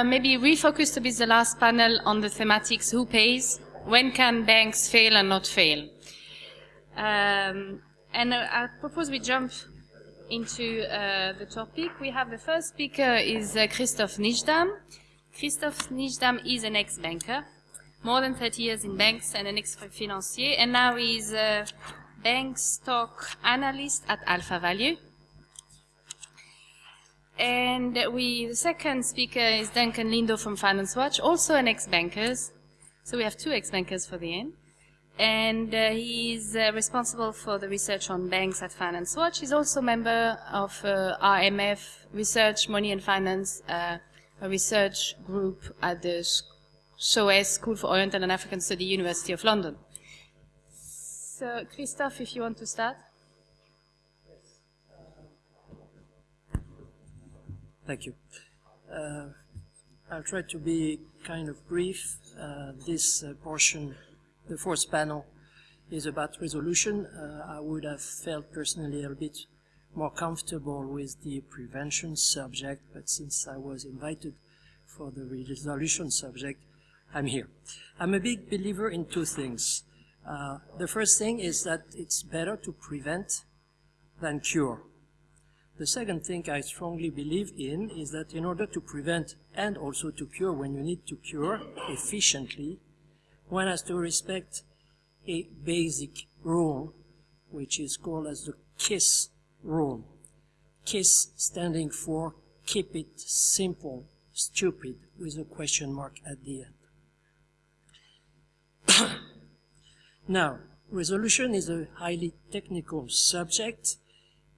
Uh, maybe refocus a bit the last panel on the thematics who pays, when can banks fail and not fail. Um, and uh, I propose we jump into uh, the topic. We have the first speaker is uh, Christophe Nijdam. Christophe Nijdam is an ex-banker, more than 30 years in banks and an ex-financier, and now he's a bank stock analyst at Alpha Value. And we, the second speaker is Duncan Lindo from Finance Watch, also an ex-bankers. So we have two ex-bankers for the end. And uh, he's uh, responsible for the research on banks at Finance Watch. He's also a member of uh, RMF Research, Money and Finance, uh, a research group at the SOAS School for Oriental and African Study, University of London. So, Christophe, if you want to start. Thank you. Uh, I'll try to be kind of brief. Uh, this uh, portion, the fourth panel, is about resolution. Uh, I would have felt personally a bit more comfortable with the prevention subject, but since I was invited for the resolution subject, I'm here. I'm a big believer in two things. Uh, the first thing is that it's better to prevent than cure. The second thing I strongly believe in is that in order to prevent and also to cure when you need to cure efficiently, one has to respect a basic rule, which is called as the KISS rule. KISS standing for keep it simple, stupid, with a question mark at the end. now, resolution is a highly technical subject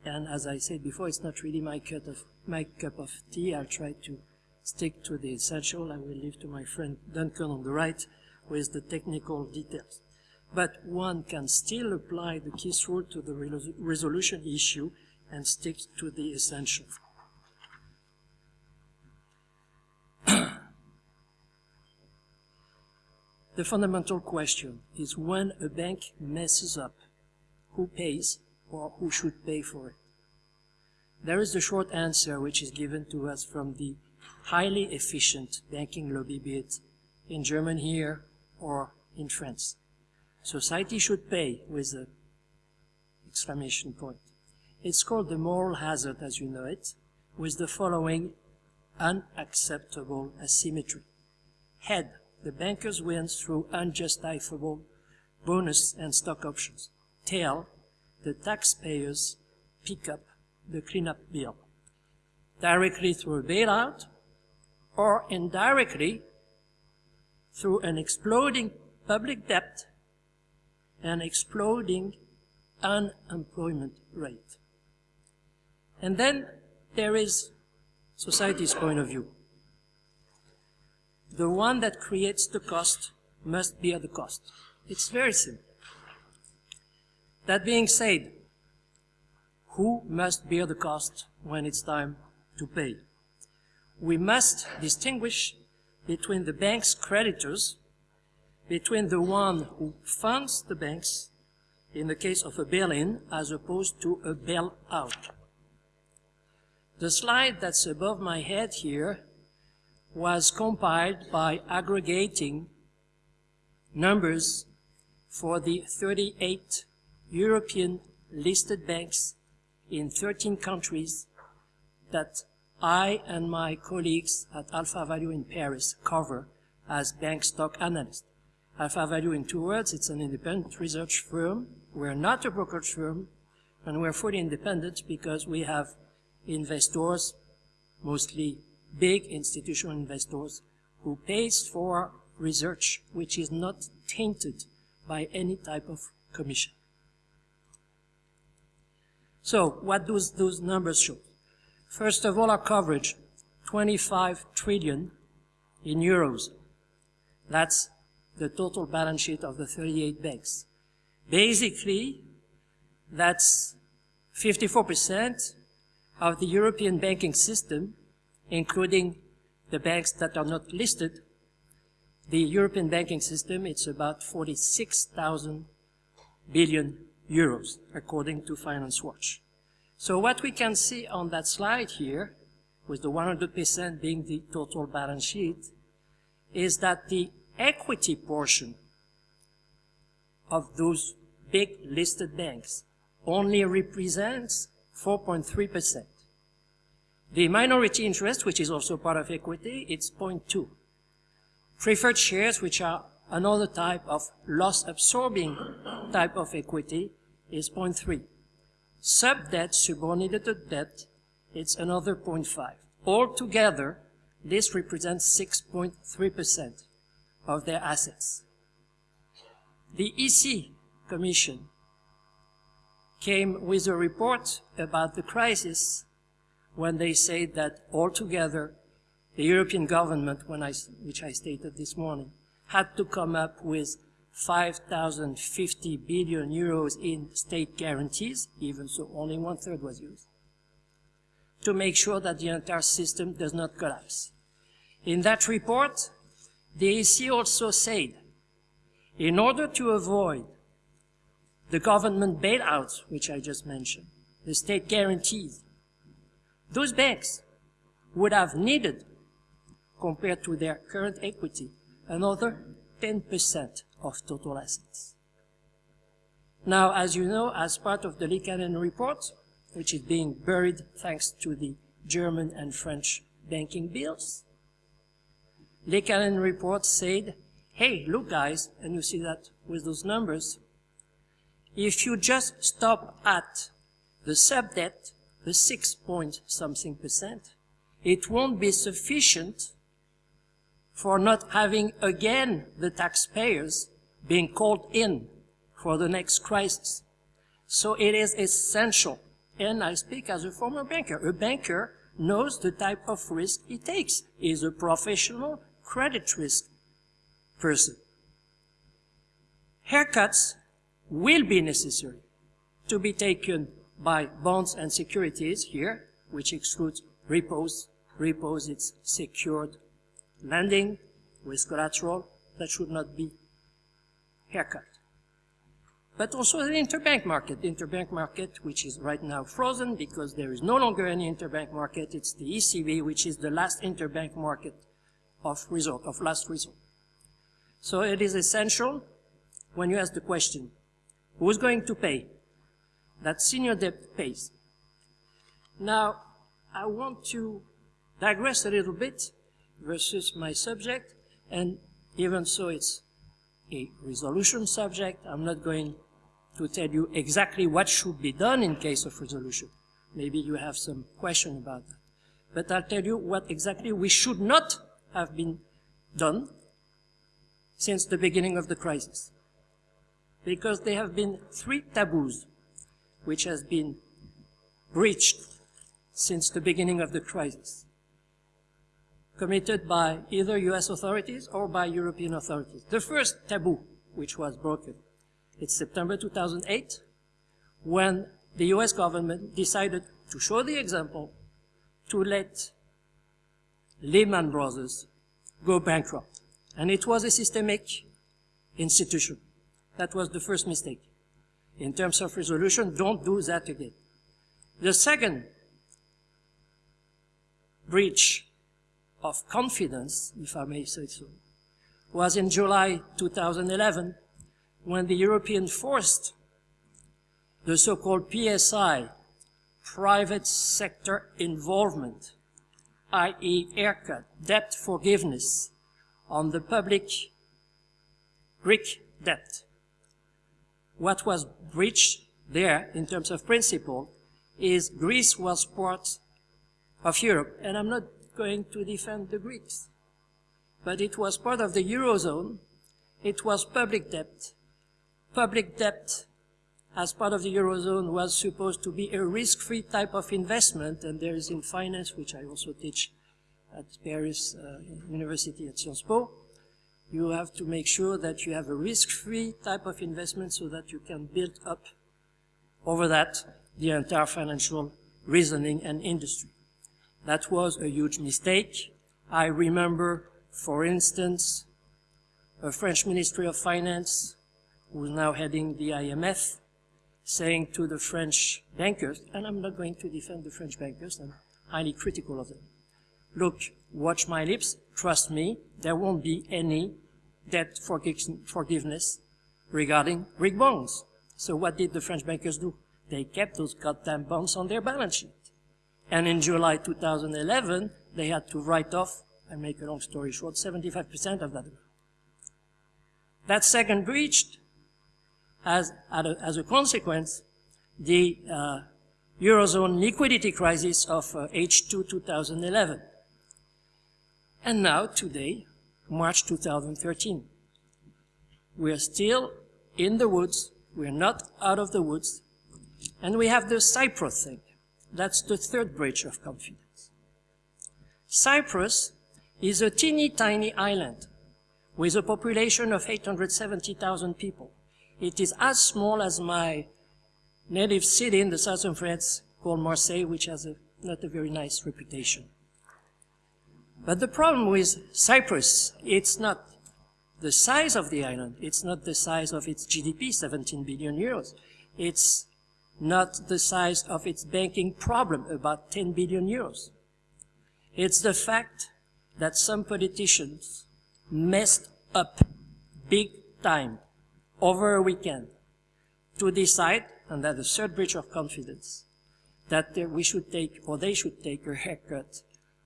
and as I said before, it's not really my cup of, my cup of tea. I'll try to stick to the essential. I will leave to my friend Duncan on the right with the technical details. But one can still apply the KISS rule to the resolution issue and stick to the essential. the fundamental question is when a bank messes up, who pays or who should pay for it? There is the short answer which is given to us from the highly efficient banking lobby, be it in Germany here or in France. Society should pay with an exclamation point. It's called the moral hazard as you know it, with the following unacceptable asymmetry. Head, the bankers wins through unjustifiable bonus and stock options. Tail, the taxpayers pick up the cleanup bill, directly through a bailout or indirectly through an exploding public debt and exploding unemployment rate. And then there is society's point of view. The one that creates the cost must bear the cost. It's very simple. That being said, who must bear the cost when it's time to pay? We must distinguish between the bank's creditors, between the one who funds the banks in the case of a bail-in as opposed to a bail-out. The slide that's above my head here was compiled by aggregating numbers for the 38 European listed banks in 13 countries that I and my colleagues at Alpha Value in Paris cover as bank stock analysts. Alpha Value, in two words, it's an independent research firm. We're not a brokerage firm, and we're fully independent because we have investors, mostly big institutional investors, who pays for research which is not tainted by any type of commission. So what do those numbers show? First of all, our coverage, 25 trillion in euros. That's the total balance sheet of the 38 banks. Basically, that's 54% of the European banking system, including the banks that are not listed. The European banking system, it's about 46,000 billion euros, according to Finance Watch. So what we can see on that slide here with the 100% being the total balance sheet, is that the equity portion of those big listed banks only represents 4.3%. The minority interest, which is also part of equity, it's 0.2. Preferred shares, which are another type of loss-absorbing type of equity, is 0.3. Sub-debt, subordinated to debt, it's another 0.5. Altogether, this represents 6.3% of their assets. The EC Commission came with a report about the crisis when they said that altogether the European government, when I, which I stated this morning, had to come up with 5,050 billion euros in state guarantees, even so only one third was used, to make sure that the entire system does not collapse. In that report, the EC also said, in order to avoid the government bailouts, which I just mentioned, the state guarantees, those banks would have needed, compared to their current equity, another 10% of total assets. Now, as you know, as part of the Liikanen report, which is being buried thanks to the German and French banking bills, Liikanen report said, hey, look guys, and you see that with those numbers, if you just stop at the sub-debt, the six point something percent, it won't be sufficient for not having again the taxpayers being called in for the next crisis. So it is essential, and I speak as a former banker. A banker knows the type of risk he takes. He is a professional credit risk person. Haircuts will be necessary to be taken by bonds and securities here, which excludes repos. Repos, it's secured lending with collateral that should not be haircut. But also the interbank market. Interbank market, which is right now frozen because there is no longer any interbank market. It's the ECB, which is the last interbank market of resort, of last resort. So it is essential when you ask the question, who's going to pay? That senior debt pays. Now, I want to digress a little bit versus my subject, and even so it's a resolution subject, I'm not going to tell you exactly what should be done in case of resolution. Maybe you have some question about that. But I'll tell you what exactly we should not have been done since the beginning of the crisis. Because there have been three taboos which has been breached since the beginning of the crisis, committed by either US authorities or by European authorities. The first taboo which was broken, it's September 2008, when the US government decided to show the example to let Lehman Brothers go bankrupt. And it was a systemic institution. That was the first mistake. In terms of resolution, don't do that again. The second breach of confidence, if I may say so, was in July 2011 when the European forced the so-called PSI, private sector involvement, i.e. haircut, debt forgiveness on the public Greek debt. What was breached there in terms of principle is Greece was part of Europe. And I'm not going to defend the Greeks, but it was part of the Eurozone. It was public debt. Public debt as part of the Eurozone was supposed to be a risk-free type of investment, and there is in finance, which I also teach at Paris uh, University at Sciences Po, you have to make sure that you have a risk-free type of investment so that you can build up over that the entire financial reasoning and industry. That was a huge mistake. I remember, for instance, a French Ministry of Finance, who is now heading the IMF, saying to the French bankers, and I'm not going to defend the French bankers, I'm highly critical of them, look, watch my lips, trust me, there won't be any debt forgiveness regarding Greek bonds. So what did the French bankers do? They kept those goddamn bonds on their balance sheet. And in July 2011, they had to write off, and make a long story short, 75% of that amount. That second breach, as, as a consequence, the uh, Eurozone liquidity crisis of uh, H2 2011. And now, today, March 2013. We are still in the woods. We are not out of the woods. And we have the Cyprus thing. That's the third breach of confidence. Cyprus is a teeny tiny island with a population of 870,000 people. It is as small as my native city in the southern France called Marseille, which has a, not a very nice reputation. But the problem with Cyprus, it's not the size of the island. It's not the size of its GDP, 17 billion euros. It's not the size of its banking problem, about 10 billion euros. It's the fact that some politicians messed up big time over a weekend to decide, and that's the third breach of confidence, that we should take, or they should take a haircut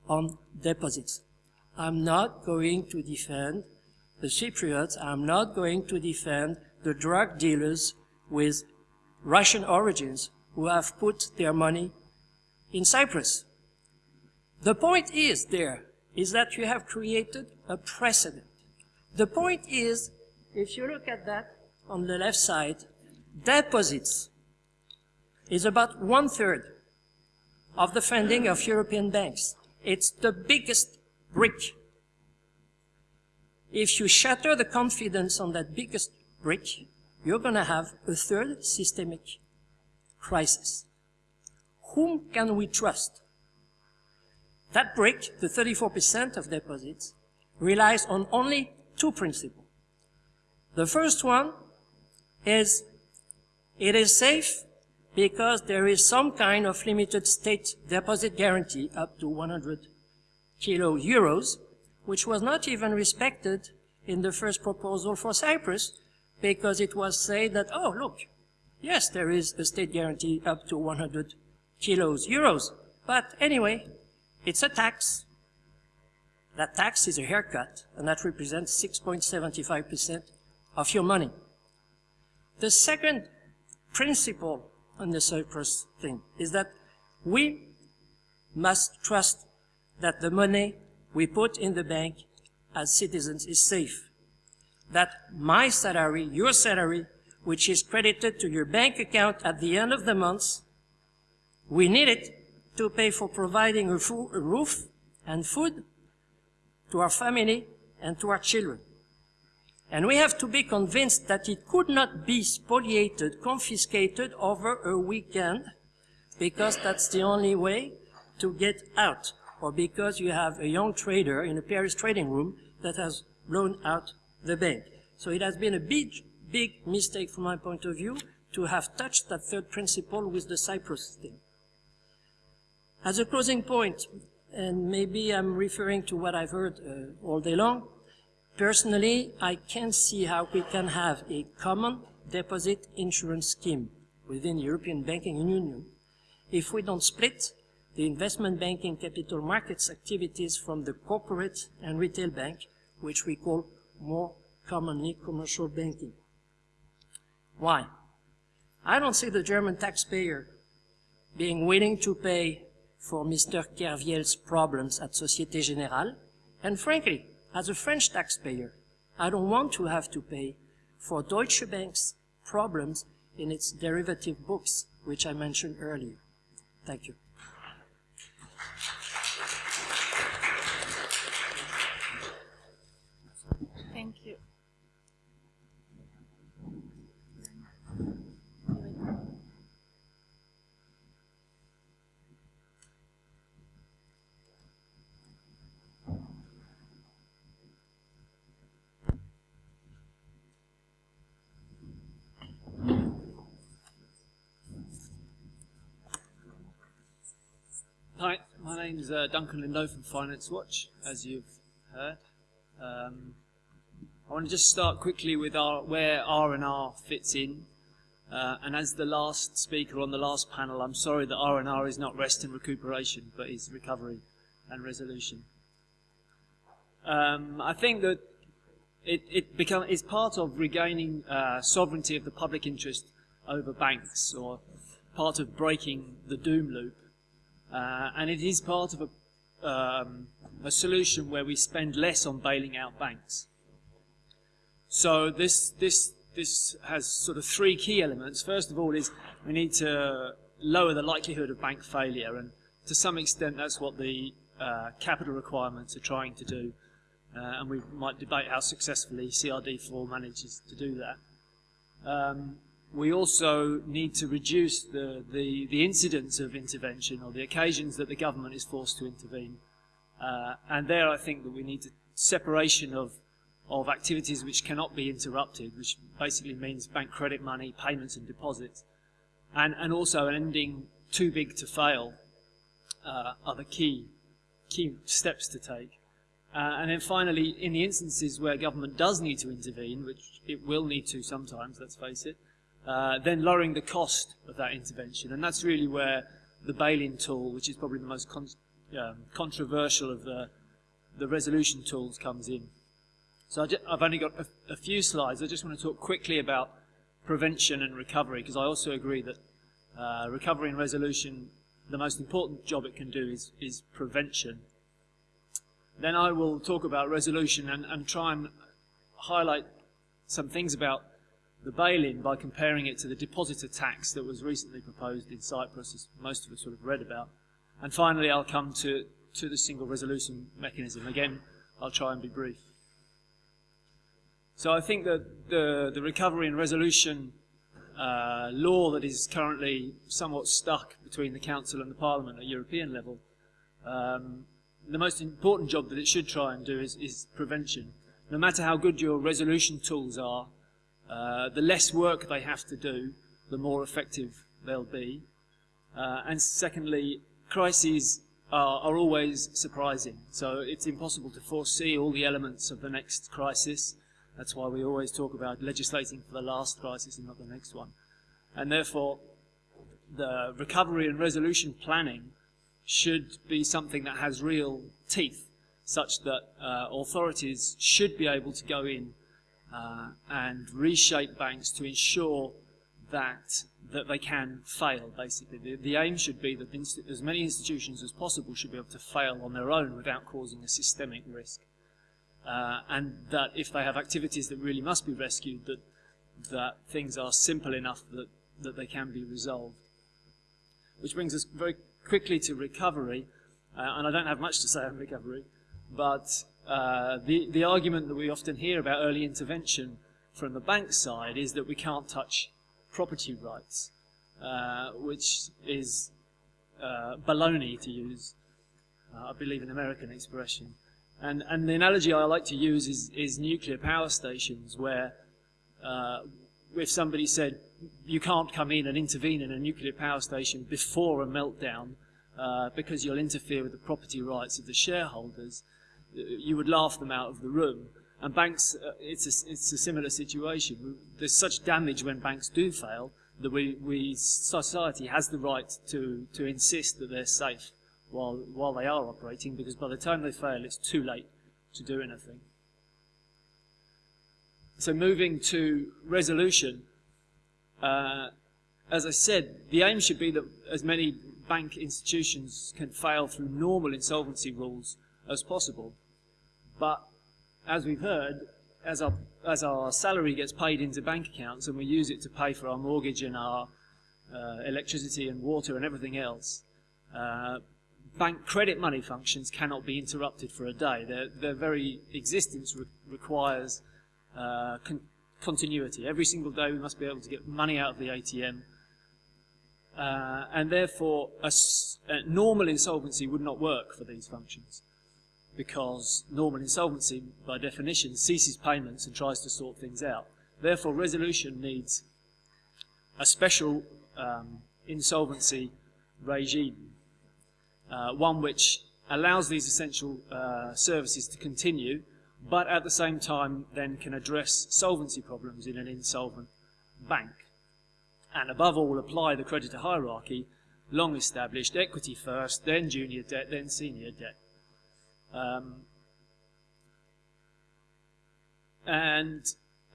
on deposits. I'm not going to defend the Cypriots. I'm not going to defend the drug dealers with Russian origins who have put their money in Cyprus. The point is there is that you have created a precedent. The point is, if you look at that on the left side, deposits is about one third of the funding of European banks. It's the biggest brick. If you shatter the confidence on that biggest brick, you're going to have a third systemic crisis. Whom can we trust? That brick, the 34% of deposits, relies on only two principles. The first one is it is safe because there is some kind of limited state deposit guarantee up to 100 kilo euros, which was not even respected in the first proposal for Cyprus because it was said that, oh, look, yes, there is a state guarantee up to 100 kilos euros. But anyway, it's a tax. That tax is a haircut, and that represents 6.75% of your money. The second principle on the Cyprus thing is that we must trust that the money we put in the bank as citizens is safe. That my salary, your salary, which is credited to your bank account at the end of the month, we need it to pay for providing a, a roof and food to our family and to our children. And we have to be convinced that it could not be spoliated, confiscated over a weekend, because that's the only way to get out, or because you have a young trader in a Paris trading room that has blown out the bank. So it has been a big, big mistake from my point of view to have touched that third principle with the Cyprus thing. As a closing point, and maybe I'm referring to what I've heard uh, all day long, Personally, I can't see how we can have a common deposit insurance scheme within the European Banking Union if we don't split the investment banking capital markets activities from the corporate and retail bank, which we call more commonly commercial banking. Why? I don't see the German taxpayer being willing to pay for Mr. Kerviel's problems at Societe Generale, and frankly, as a French taxpayer, I don't want to have to pay for Deutsche Bank's problems in its derivative books, which I mentioned earlier. Thank you. Thank you. Hi, my name's uh, Duncan Lindo from Finance Watch, as you've heard. Um, I want to just start quickly with our, where R&R fits in. Uh, and as the last speaker on the last panel, I'm sorry that R&R is not rest and recuperation, but is recovery and resolution. Um, I think that it, it become, it's part of regaining uh, sovereignty of the public interest over banks, or part of breaking the doom loop. Uh, and it is part of a, um, a solution where we spend less on bailing out banks. So this, this, this has sort of three key elements. First of all is we need to lower the likelihood of bank failure, and to some extent that's what the uh, capital requirements are trying to do. Uh, and we might debate how successfully CRD4 manages to do that. Um, we also need to reduce the, the, the incidence of intervention or the occasions that the government is forced to intervene. Uh, and there I think that we need a separation of, of activities which cannot be interrupted, which basically means bank credit money, payments and deposits. And, and also an ending too big to fail uh, are the key, key steps to take. Uh, and then finally, in the instances where government does need to intervene, which it will need to sometimes, let's face it, uh, then lowering the cost of that intervention. And that's really where the bail-in tool, which is probably the most con um, controversial of the, the resolution tools, comes in. So I have only got a, a, few slides. I just want to talk quickly about prevention and recovery, because I also agree that uh, recovery and resolution, the most important job it can do is, is prevention. Then I will talk about resolution and, and try and highlight some things about the bail-in by comparing it to the depositor tax that was recently proposed in Cyprus, as most of us would have read about. And finally, I'll come to, to the single resolution mechanism. Again, I'll try and be brief. So I think that the, the recovery and resolution uh, law that is currently somewhat stuck between the Council and the Parliament at European level um, the most important job that it should try and do is, is prevention. No matter how good your resolution tools are, uh, the less work they have to do, the more effective they'll be. Uh, and secondly, crises are, are, always surprising. So it's impossible to foresee all the elements of the next crisis. That's why we always talk about legislating for the last crisis and not the next one. And therefore, the recovery and resolution planning should be something that has real teeth, such that uh, authorities should be able to go in uh, and reshape banks to ensure that that they can fail. Basically, the, the aim should be that as many institutions as possible should be able to fail on their own without causing a systemic risk, uh, and that if they have activities that really must be rescued, that that things are simple enough that that they can be resolved. Which brings us very quickly to recovery, uh, and I don't have much to say on recovery, but uh, the, the argument that we often hear about early intervention from the bank side is that we can't touch property rights, uh, which is uh, baloney to use, uh, I believe an American expression. And, and the analogy I like to use is, is nuclear power stations where uh, if somebody said, you can't come in and intervene in a nuclear power station before a meltdown because you'll interfere with the property rights of the shareholders, you would laugh them out of the room. And banks, uh, it's, a, it's a similar situation. There's such damage when banks do fail that we, we society has the right to, to insist that they're safe while, while they are operating because by the time they fail, it's too late to do anything. So moving to resolution, uh, as I said, the aim should be that as many bank institutions can fail through normal insolvency rules as possible. But as we've heard, as our, as our salary gets paid into bank accounts and we use it to pay for our mortgage and our uh, electricity and water and everything else, uh, bank credit money functions cannot be interrupted for a day. Their, their very existence re requires uh, con continuity. Every single day we must be able to get money out of the ATM uh, and therefore a, a normal insolvency would not work for these functions because normal insolvency by definition ceases payments and tries to sort things out. Therefore resolution needs a special um, insolvency regime. uh, one which allows these essential uh, services to continue, but at the same time then can address solvency problems in an insolvent bank. And above all, apply the creditor hierarchy, long established, equity first, then junior debt, then senior debt. Um, and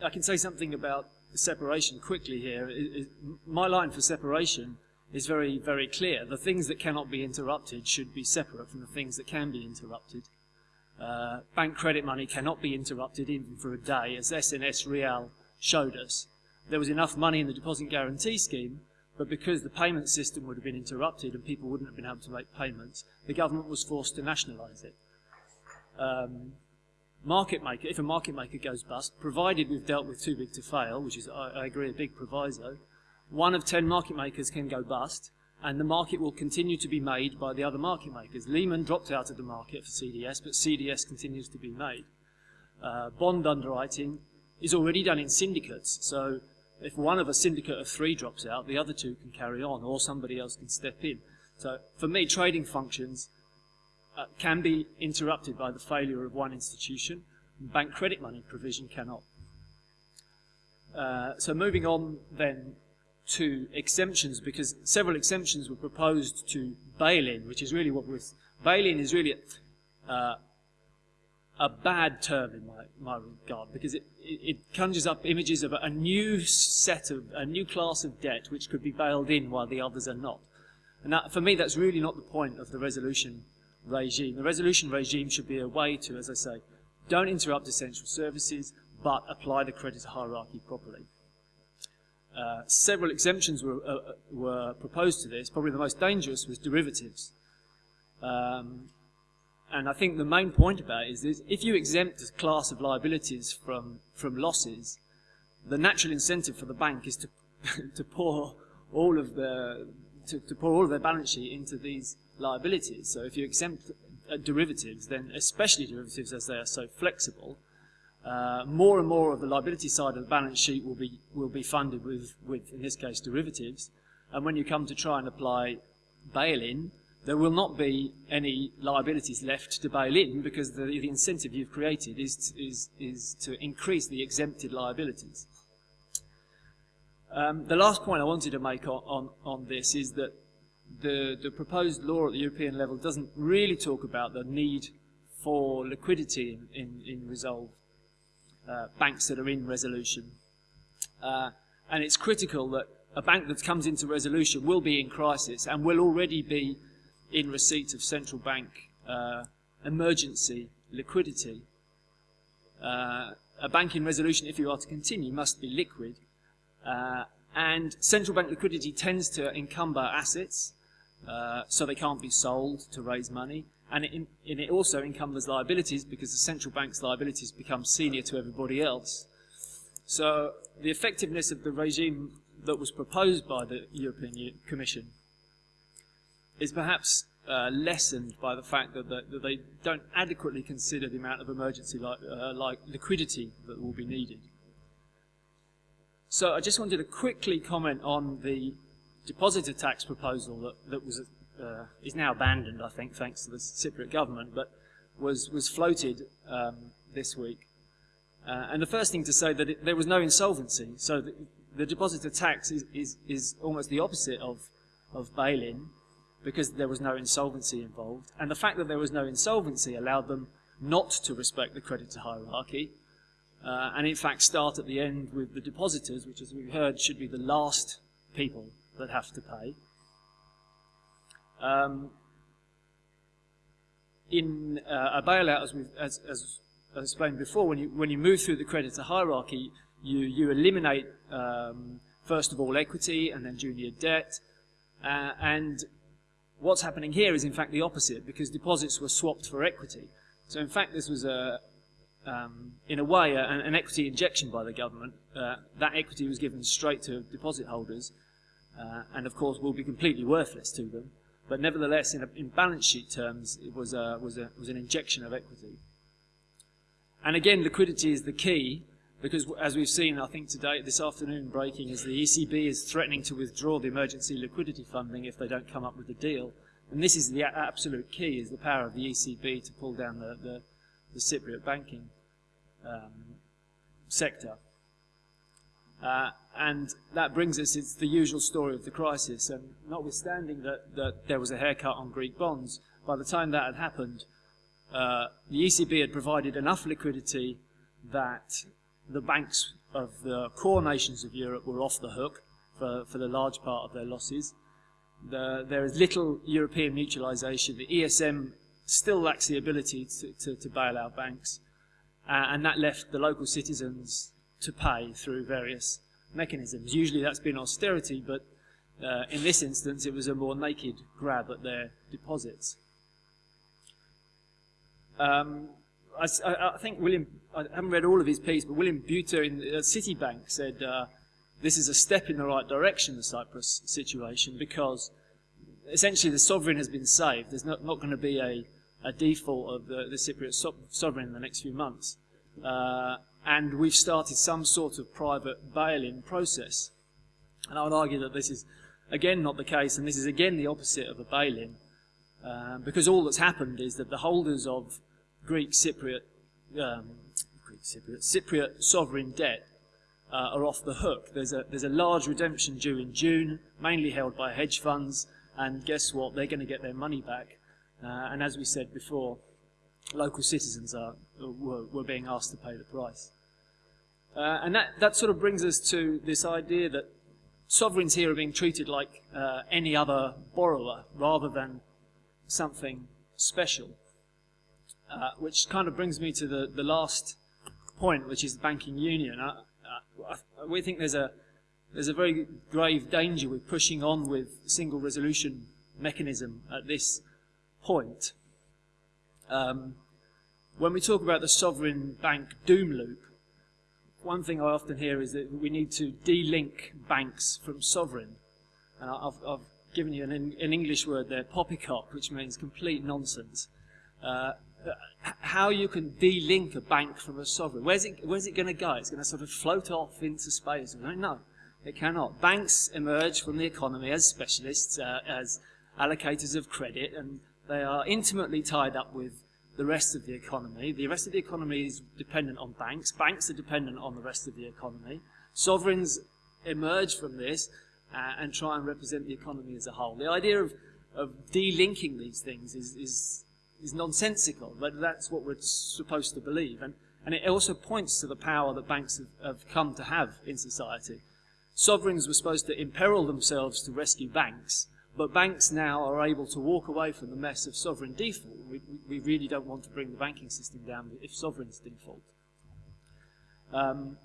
I can say something about separation quickly here. It, it, my line for separation is very, very clear. The things that cannot be interrupted should be separate from the things that can be interrupted. Uh, bank credit money cannot be interrupted even for a day, as SNS Reaal showed us. There was enough money in the deposit guarantee scheme, but because the payment system would have been interrupted and people wouldn't have been able to make payments, the government was forced to nationalise it. Um, market maker, if a market maker goes bust, provided we've dealt with too big to fail, which is, I, I agree, a big proviso, one of ten market makers can go bust, and the market will continue to be made by the other market makers. Lehman dropped out of the market for CDS, but CDS continues to be made. Uh, bond underwriting is already done in syndicates, so if one of a syndicate of three drops out, the other two can carry on, or somebody else can step in. So for me, trading functions uh, can be interrupted by the failure of one institution. Bank credit money provision cannot. Uh, so moving on then to exemptions, because several exemptions were proposed to bail-in, which is really what was bail-in is really uh, a bad term in my, my regard, because it, it, conjures up images of a, a new set of a new class of debt which could be bailed in while the others are not. And that, for me, that's really not the point of the resolution regime. The resolution regime should be a way to, as I say, don't interrupt essential services, but apply the creditor hierarchy properly. Uh, several exemptions were, uh, were proposed to this. Probably the most dangerous was derivatives. Um, and I think the main point about it is this, if you exempt a class of liabilities from, from losses, the natural incentive for the bank is to, to pour all of the to, to pour all of their balance sheet into these liabilities. So if you exempt uh, derivatives, then especially derivatives as they are so flexible, uh, more and more of the liability side of the balance sheet will be will be funded with, with in this case derivatives. And when you come to try and apply bail-in, there will not be any liabilities left to bail in because the, the incentive you've created is, is, is to increase the exempted liabilities. Um, the last point I wanted to make on, on, on this is that the, the proposed law at the European level doesn't really talk about the need for liquidity in, in, in resolve uh, banks that are in resolution. Uh, and it's critical that a bank that comes into resolution will be in crisis and will already be in receipt of central bank uh, emergency liquidity. Uh, a bank in resolution, if you are to continue, must be liquid. Uh, and central bank liquidity tends to encumber assets, uh, so they can't be sold to raise money. And it, and it also encumbers liabilities because the central bank's liabilities become senior to everybody else. So the effectiveness of the regime that was proposed by the European Commission is perhaps uh, lessened by the fact that, the, that, they don't adequately consider the amount of emergency li uh, like liquidity that will be needed. So I just wanted to quickly comment on the depositor tax proposal that, that was uh, is now abandoned, I think, thanks to the Cypriot government, but was was floated um, this week. Uh, and the first thing to say that it, there was no insolvency, so the, the depositor tax is, is, is almost the opposite of of bail-in because there was no insolvency involved. And the fact that there was no insolvency allowed them not to respect the creditor hierarchy uh, and in fact start at the end with the depositors, which as we've heard should be the last people that have to pay. Um, in uh, a bailout, as, as, as, as, explained before, when you, when you move through the creditor hierarchy, you, you eliminate, um, first of all, equity and then junior debt. Uh, and what's happening here is, in fact, the opposite, because deposits were swapped for equity. So, in fact, this was a, um, in a way, a, an equity injection by the government. Uh, that equity was given straight to deposit holders, uh, and of course will be completely worthless to them. But nevertheless, in, a, in balance sheet terms, it was, a, was, a, was an injection of equity. And again, liquidity is the key, because as we've seen, I think today, this afternoon breaking, is the ECB is threatening to withdraw the emergency liquidity funding if they don't come up with a deal. and this is the absolute key, is the power of the ECB to pull down the, the, the Cypriot banking um, sector. Uh, and that brings us, it's the usual story of the crisis. And notwithstanding that, that there was a haircut on Greek bonds, by the time that had happened, uh, the ECB had provided enough liquidity that the banks of the core nations of Europe were off the hook for, for the large part of their losses. The, there is little European mutualisation. The ESM still lacks the ability to, to, to bail out banks, uh, and that left the local citizens to pay through various mechanisms. Usually that's been austerity, but uh, in this instance it was a more naked grab at their deposits. Um, I, I, think William, I haven't read all of his piece, but William Buiter in uh, Citibank said uh, this is a step in the right direction, the Cyprus situation, because essentially the sovereign has been saved. There's not, not going to be a, a default of the, the Cypriot so sovereign in the next few months. Uh, and we've started some sort of private bail-in process. And I would argue that this is again not the case, and this is again the opposite of a bail-in, uh, because all that's happened is that the holders of Greek Cypriot, um, Greek Cypriot, Cypriot sovereign debt uh, are off the hook. There's a, there's a large redemption due in June, mainly held by hedge funds, and guess what? They're going to get their money back. Uh, and as we said before, local citizens are, were, were being asked to pay the price. Uh, and that, that sort of brings us to this idea that sovereigns here are being treated like uh, any other borrower rather than something special. Uh, which kind of brings me to the, the last point, which is the banking union. I, I, we think there's a, there's a very grave danger with pushing on with single resolution mechanism at this point. Um, when we talk about the sovereign bank doom loop, one thing I often hear is that we need to de-link banks from sovereign. And I've, I've given you an, an, English word there, poppycock, which means complete nonsense. Uh, how you can de-link a bank from a sovereign. Where's it, where's it going to go? It's going to sort of float off into space. No, it cannot. Banks emerge from the economy as specialists, uh, as allocators of credit, and they are intimately tied up with the rest of the economy. The rest of the economy is dependent on banks. Banks are dependent on the rest of the economy. Sovereigns emerge from this uh, and try and represent the economy as a whole. The idea of, of de-linking these things is, is, is nonsensical, but that's what we're supposed to believe. And, and it also points to the power that banks have, have come to have in society. Sovereigns were supposed to imperil themselves to rescue banks, but banks now are able to walk away from the mess of sovereign default. We, we really don't want to bring the banking system down if sovereigns default. Um,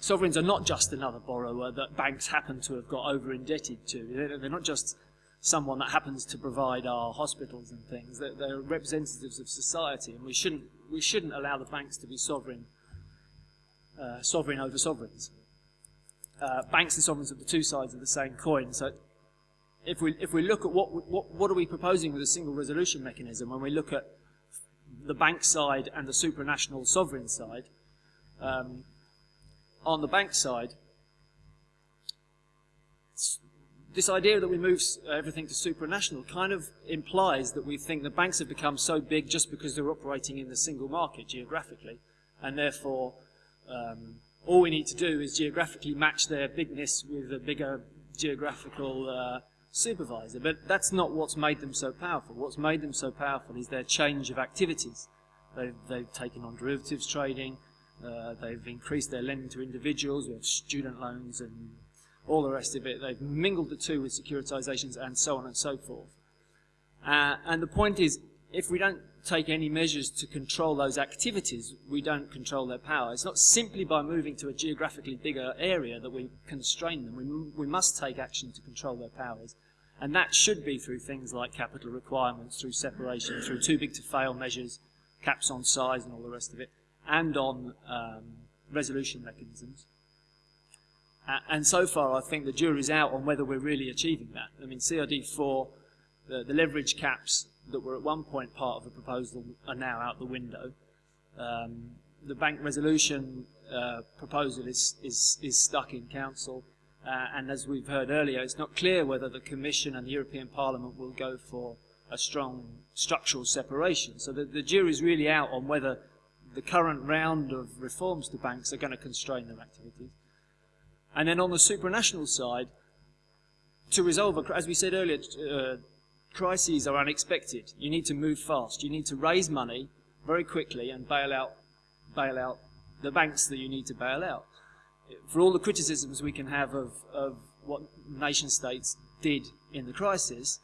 sovereigns are not just another borrower that banks happen to have got over indebted to. They're not just someone that happens to provide our hospitals and things. They're, they're representatives of society, and we shouldn't we shouldn't allow the banks to be sovereign uh, sovereign over sovereigns. Uh, banks and sovereigns are the two sides of the same coin. So if we, if we look at what, what, what are we proposing with a single resolution mechanism, when we look at the bank side and the supranational sovereign side, um, on the bank side, this idea that we move everything to supranational kind of implies that we think the banks have become so big just because they're operating in the single market geographically, and therefore um, all we need to do is geographically match their bigness with a bigger geographical uh, supervisor. But that's not what's made them so powerful. What's made them so powerful is their change of activities. They've, they've taken on derivatives trading, uh, they've increased their lending to individuals, we have student loans and all the rest of it. They've mingled the two with securitizations and so on and so forth. Uh, and the point is, if we don't take any measures to control those activities, we don't control their power. It's not simply by moving to a geographically bigger area that we constrain them. We, we must take action to control their powers. And that should be through things like capital requirements, through separation, through too big to fail measures, caps on size and all the rest of it, and on um, resolution mechanisms. Uh, and so far, I think the jury's out on whether we're really achieving that. I mean, CRD4, the, the leverage caps that were at one point part of the proposal are now out the window. Um, the bank resolution uh, proposal is, is, is stuck in council. Uh, and as we've heard earlier, it's not clear whether the Commission and the European Parliament will go for a strong structural separation. So the, the jury's really out on whether the current round of reforms to banks are going to constrain their activities. And then on the supranational side, to resolve, a, as we said earlier, uh, crises are unexpected. You need to move fast. You need to raise money very quickly and bail out, bail out the banks that you need to bail out. For all the criticisms we can have of, of what nation states did in the crisis,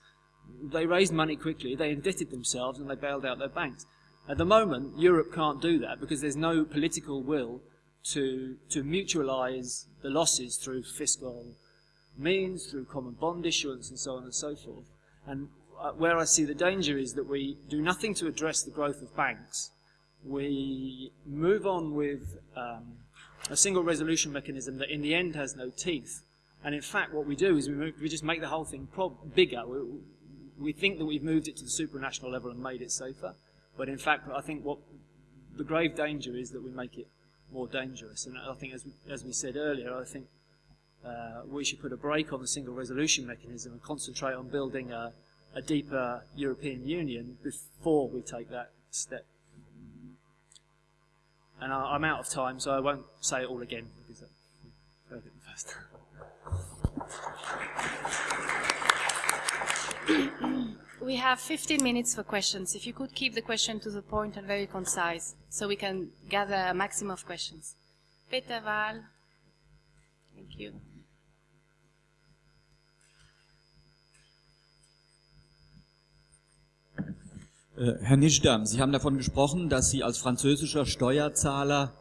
they raised money quickly, they indebted themselves, and they bailed out their banks. At the moment, Europe can't do that because there's no political will to, to mutualize the losses through fiscal means, through common bond issuance, and so on and so forth. And uh, where I see the danger is that we do nothing to address the growth of banks. We move on with um, a single resolution mechanism that in the end has no teeth. And in fact, what we do is we, move, we just make the whole thing bigger. We, we think that we've moved it to the supranational level and made it safer. But in fact, I think what the grave danger is that we make it more dangerous. And I think, as we, as we said earlier, I think uh, we should put a brake on the single resolution mechanism and concentrate on building a, a deeper European Union before we take that step. And I, am out of time, so I won't say it all again because I heard it first. We have 15 minutes for questions. If you could keep the question to the point and very concise, so we can gather a maximum of questions. Peter Wahl. Thank you. Herr Nischdam, Sie haben davon gesprochen, dass Sie als französischer Steuerzahler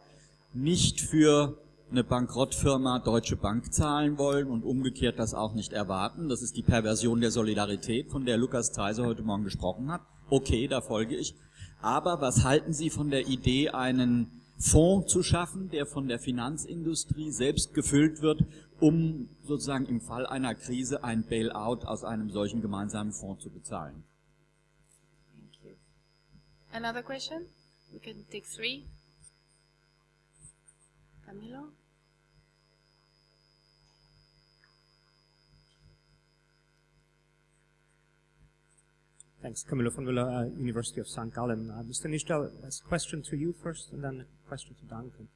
nicht für eine Bankrottfirma Deutsche Bank zahlen wollen und umgekehrt das auch nicht erwarten. Das ist die Perversion der Solidarität, von der Lukas Theiser heute Morgen gesprochen hat. Okay, da folge ich. Aber was halten Sie von der Idee, einen Fonds zu schaffen, der von der Finanzindustrie selbst gefüllt wird, um sozusagen im Fall einer Krise ein Bailout aus einem solchen gemeinsamen Fonds zu bezahlen? Another question? We can take three. Camilo? Thanks. Camilo von Müller, uh, University of St. Gallen. Uh, Mr. Nijdam, a question to you first, and then a question to Duncan.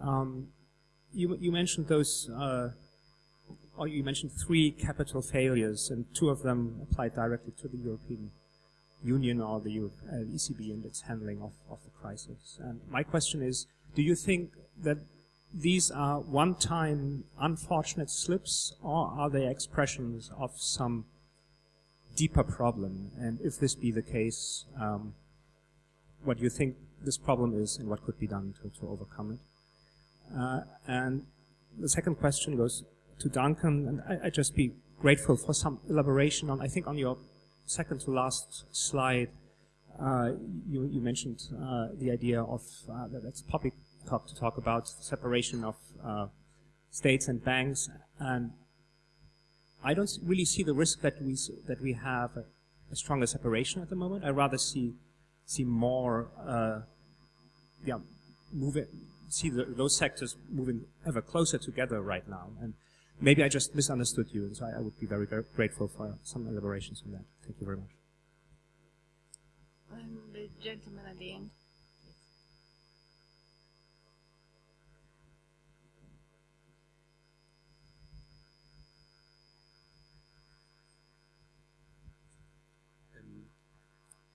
Um, you, you, mentioned those, uh, or you mentioned three capital failures, and two of them applied directly to the European Union or the ECB uh, and its handling of, of the crisis. And my question is, do you think that these are one-time unfortunate slips, or are they expressions of some deeper problem? And if this be the case, um, what do you think this problem is and what could be done to, to overcome it? Uh, and the second question goes to Duncan, and I, would just be grateful for some elaboration on, I think on your second to last slide, uh, you, you, mentioned uh, the idea of, uh, that it's public talk to talk about separation of uh, states and banks, and I don't really see the risk that we that we have a, a stronger separation at the moment. I rather see see more, uh, yeah, moving see the, those sectors moving ever closer together right now. And maybe I just misunderstood you, and so I, I would be very, very grateful for some elaborations on that. Thank you very much. And the gentleman at the end.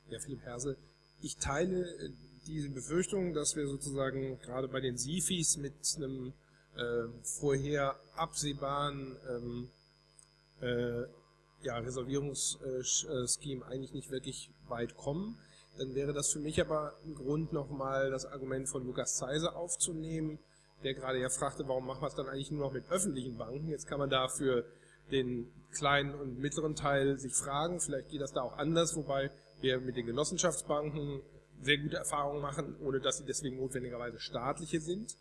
Ja, Philipp Herse, ich teile äh, diese Befürchtung, dass wir sozusagen gerade bei den SIFIs mit einem äh, vorher absehbaren ähm, äh, ja, Reservierungsscheme eigentlich nicht wirklich weit kommen. Dann wäre das für mich aber ein Grund, nochmal das Argument von Lukas Zeiser aufzunehmen, der gerade ja fragte, warum machen wir es dann eigentlich nur noch mit öffentlichen Banken? Jetzt kann man dafür den kleinen und mittleren Teil sich fragen, vielleicht geht das da auch anders, wobei wir mit den Genossenschaftsbanken sehr gute Erfahrungen machen, ohne dass sie deswegen notwendigerweise staatliche sind.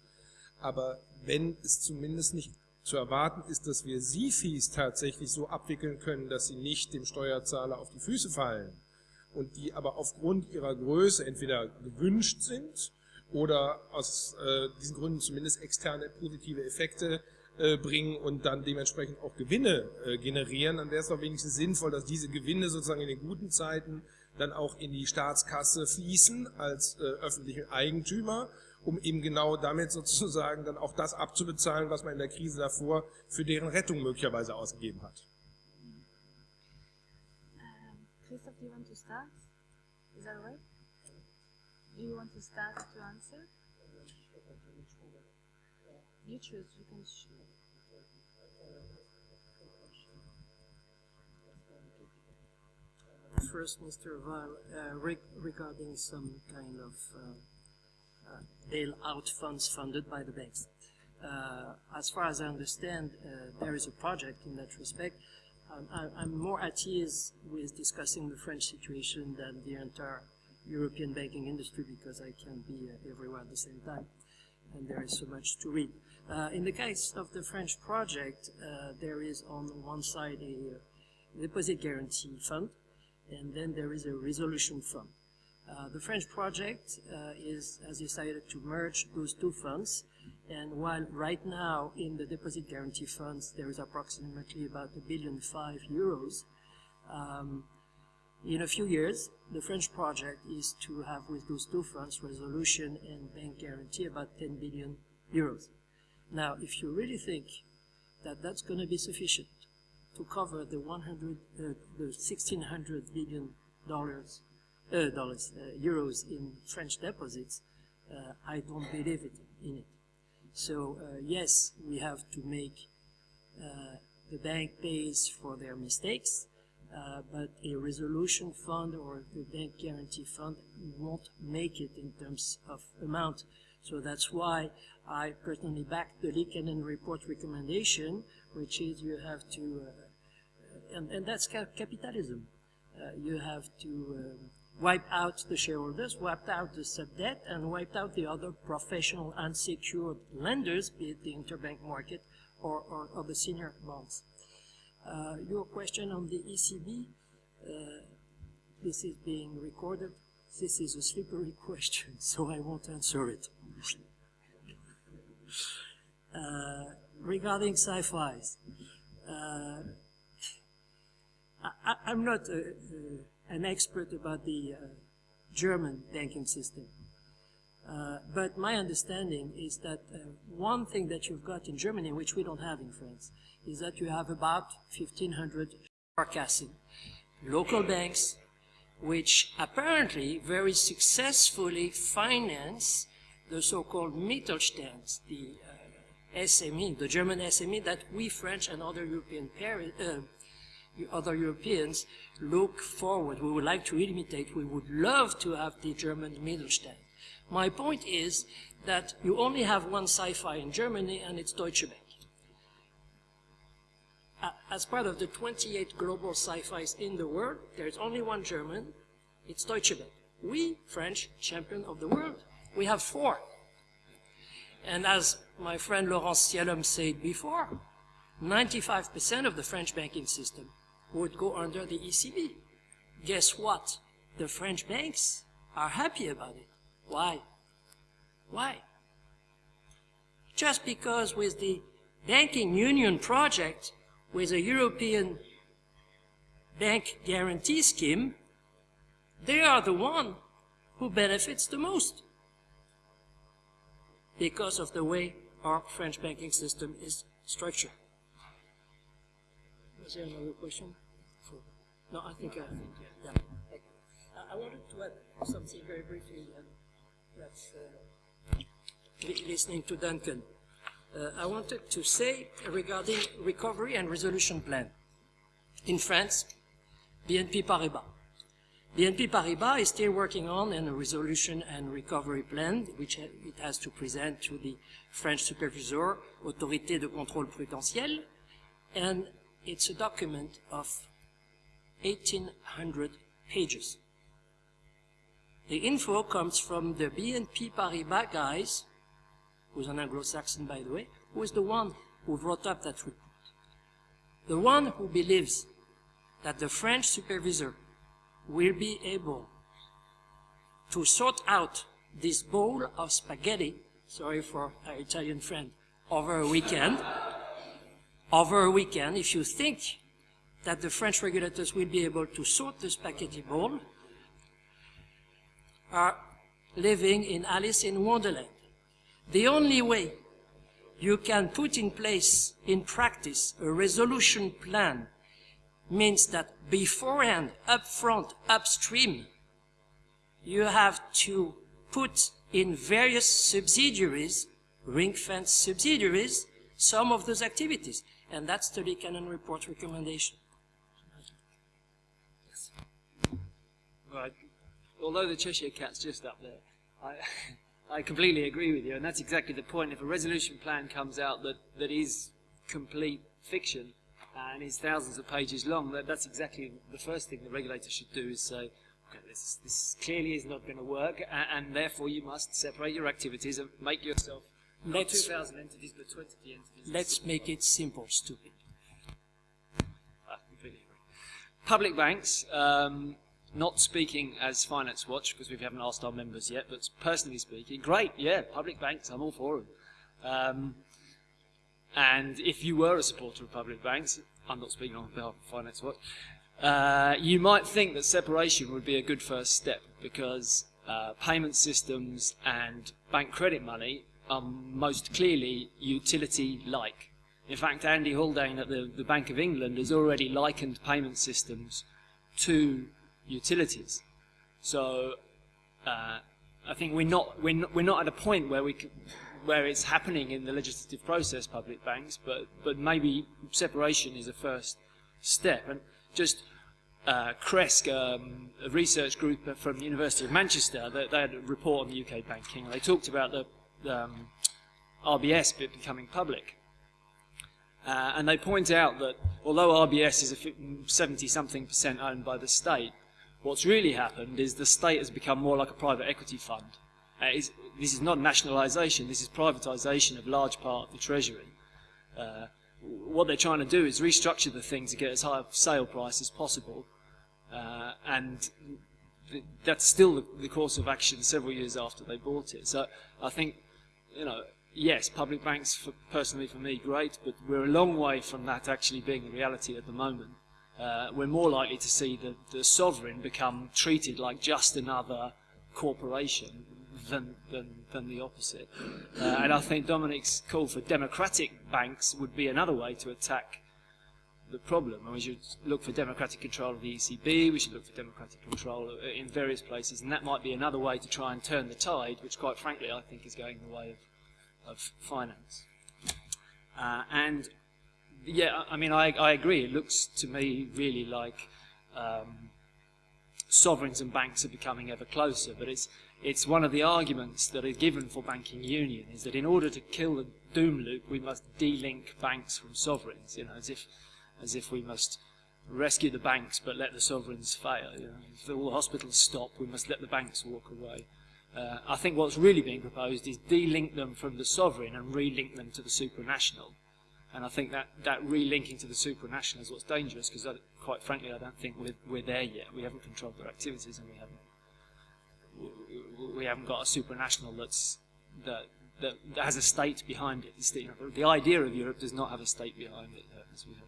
Aber wenn es zumindest nicht zu erwarten ist, dass wir SIFIs tatsächlich so abwickeln können, dass sie nicht dem Steuerzahler auf die Füße fallen und die aber aufgrund ihrer Größe entweder gewünscht sind oder aus äh, diesen Gründen zumindest externe positive Effekte äh, bringen und dann dementsprechend auch Gewinne äh, generieren, dann wäre es doch wenigstens sinnvoll, dass diese Gewinne sozusagen in den guten Zeiten dann auch in die Staatskasse fließen als äh, öffentliche Eigentümer, um eben genau damit sozusagen dann auch das abzubezahlen, was man in der Krise davor für deren Rettung möglicherweise ausgegeben hat. Um, Christoph, do you want to start? Is that right? Do you want to start to answer? You choose. You can. Sh- First, Mr. Val, uh, reg- regarding some kind of uh, bailout funds funded by the banks. Uh, As far as I understand, uh, there is a project in that respect. Um, I- I'm more at ease with discussing the French situation than the entire European banking industry because I can be uh, everywhere at the same time, and there is so much to read. Uh, In the case of the French project, uh, there is on one side a uh, deposit guarantee fund, and then there is a resolution fund. Uh, the French project uh, is has decided to merge those two funds, and while right now in the deposit guarantee funds there is approximately about a billion five euros, um, in a few years the French project is to have with those two funds resolution and bank guarantee about 10 billion euros. Now, if you really think that that's going to be sufficient to cover the 100, uh, the 1600 billion dollars, uh, dollars, uh, euros in French deposits, uh, I don't believe it in it. So uh, yes, we have to make uh, the bank pays for their mistakes, uh, but a resolution fund or the bank guarantee fund won't make it in terms of amount. So that's why I personally back the Liikanen report recommendation, which is you have to, and, and that's ca- capitalism. You have to um, wipe out the shareholders, wiped out the sub-debt, and wiped out the other professional unsecured lenders, be it the interbank market or, or, or the senior bonds. Uh, your question on the ECB, uh, this is being recorded. This is a slippery question, so I won't answer it. Uh, regarding SIFIs, uh, I, I'm not uh, uh, an expert about the uh, German banking system. Uh, but my understanding is that uh, one thing that you've got in Germany, which we don't have in France, is that you have about 1,500 Sparkassen, local banks, which apparently very successfully finance the so-called Mittelstand, the uh, SME, the German SME that we French and other European uh, other Europeans look forward. We would like to imitate. We would love to have the German Mittelstand. My point is that you only have one SIFI in Germany, and it's Deutsche Bank. As part of the 28 global SIFIs in the world, there's only one German. It's Deutsche Bank. We, French, champion of the world. We have four. And as my friend Laurence Scialom said before, 95% of the French banking system would go under the ECB. Guess what? The French banks are happy about it. Why? Why? Just because with the banking union project, with a European bank guarantee scheme, they are the one who benefits the most because of the way our French banking system is structured. Was there another question? No, I think, uh, yeah. I- I wanted to add something very briefly, and that's uh, li- listening to Duncan. Uh, I wanted to say regarding recovery and resolution plan. In France, BNP Paribas. BNP Paribas is still working on a resolution and recovery plan, which it has to present to the French supervisor, Autorité de contrôle prudentiel, and it's a document of 1,800 pages. The info comes from the BNP Paribas guys, who's an Anglo-Saxon by the way, who is the one who wrote up that report. The one who believes that the French supervisor will be able to sort out this bowl of spaghetti, sorry for our Italian friend, over a weekend, over a weekend, if you think that the French regulators will be able to sort the spaghetti ball, are living in Alice in Wonderland. The only way you can put in place, in practice, a resolution plan means that beforehand, upfront, upstream, you have to put in various subsidiaries, ring-fence subsidiaries, some of those activities. And that's the Liikanen report recommendation. Right. Although the Cheshire Cat's just up there, I, I completely agree with you, and that's exactly the point. If a resolution plan comes out that, that is complete fiction and is thousands of pages long, that, that's exactly the first thing the regulator should do is say, okay, this, this clearly is not going to work, and, and, therefore you must separate your activities and make yourself not let's, 2,000 entities, but 20 entities. Let's make it simple, stupid. I completely agree. Public banks, um, not speaking as Finance Watch, because we haven't asked our members yet, but personally speaking, great, yeah, public banks, I'm all for them. Um, and if you were a supporter of public banks, I'm not speaking on behalf of Finance Watch, uh, you might think that separation would be a good first step because uh, payment systems and bank credit money are most clearly utility-like. In fact, Andy Haldane at the, the Bank of England has already likened payment systems to utilities. So uh, I think we're not, we're not, we're not at a point where we can, where it's happening in the legislative process, public banks, but, but maybe separation is a first step. And just uh, um, a research group from the University of Manchester, they, they, had a report on UK banking. They talked about the um, RBS becoming public. Uh, and they point out that although RBS is 70-something percent owned by the state, what's really happened is the state has become more like a private equity fund. Uh, this is not nationalisation, this is privatisation of large part of the treasury. Uh, what they're trying to do is restructure the thing to get as high a sale price as possible. Uh, and th that's still the, the course of action several years after they bought it. So I think you know, yes, public banks, for, personally for me, great, but we're a long way from that actually being a reality at the moment. Uh, we're more likely to see the, the sovereign become treated like just another corporation than, than, than the opposite. Uh, and I think Dominic's call for democratic banks would be another way to attack the problem. And we should look for democratic control of the ECB, we should look for democratic control in various places, and that might be another way to try and turn the tide, which quite frankly I think is going the way of, of finance. Uh, and yeah, I mean, I, I agree. It looks to me really like um, sovereigns and banks are becoming ever closer, but it's it's one of the arguments that are given for banking union is that in order to kill the doom loop, we must de-link banks from sovereigns. You know, as if as if we must rescue the banks but let the sovereigns fail. You know, if all the hospitals stop, we must let the banks walk away. Uh, I think what's really being proposed is de-link them from the sovereign and re-link them to the supranational. And I think that, that re-linking to the supranational is what's dangerous because, quite frankly, I don't think we're, we're there yet. We haven't controlled their activities and we haven't we haven't got a supranational that's that, that, that has a state behind it. The, the idea of Europe does not have a state behind it as we have.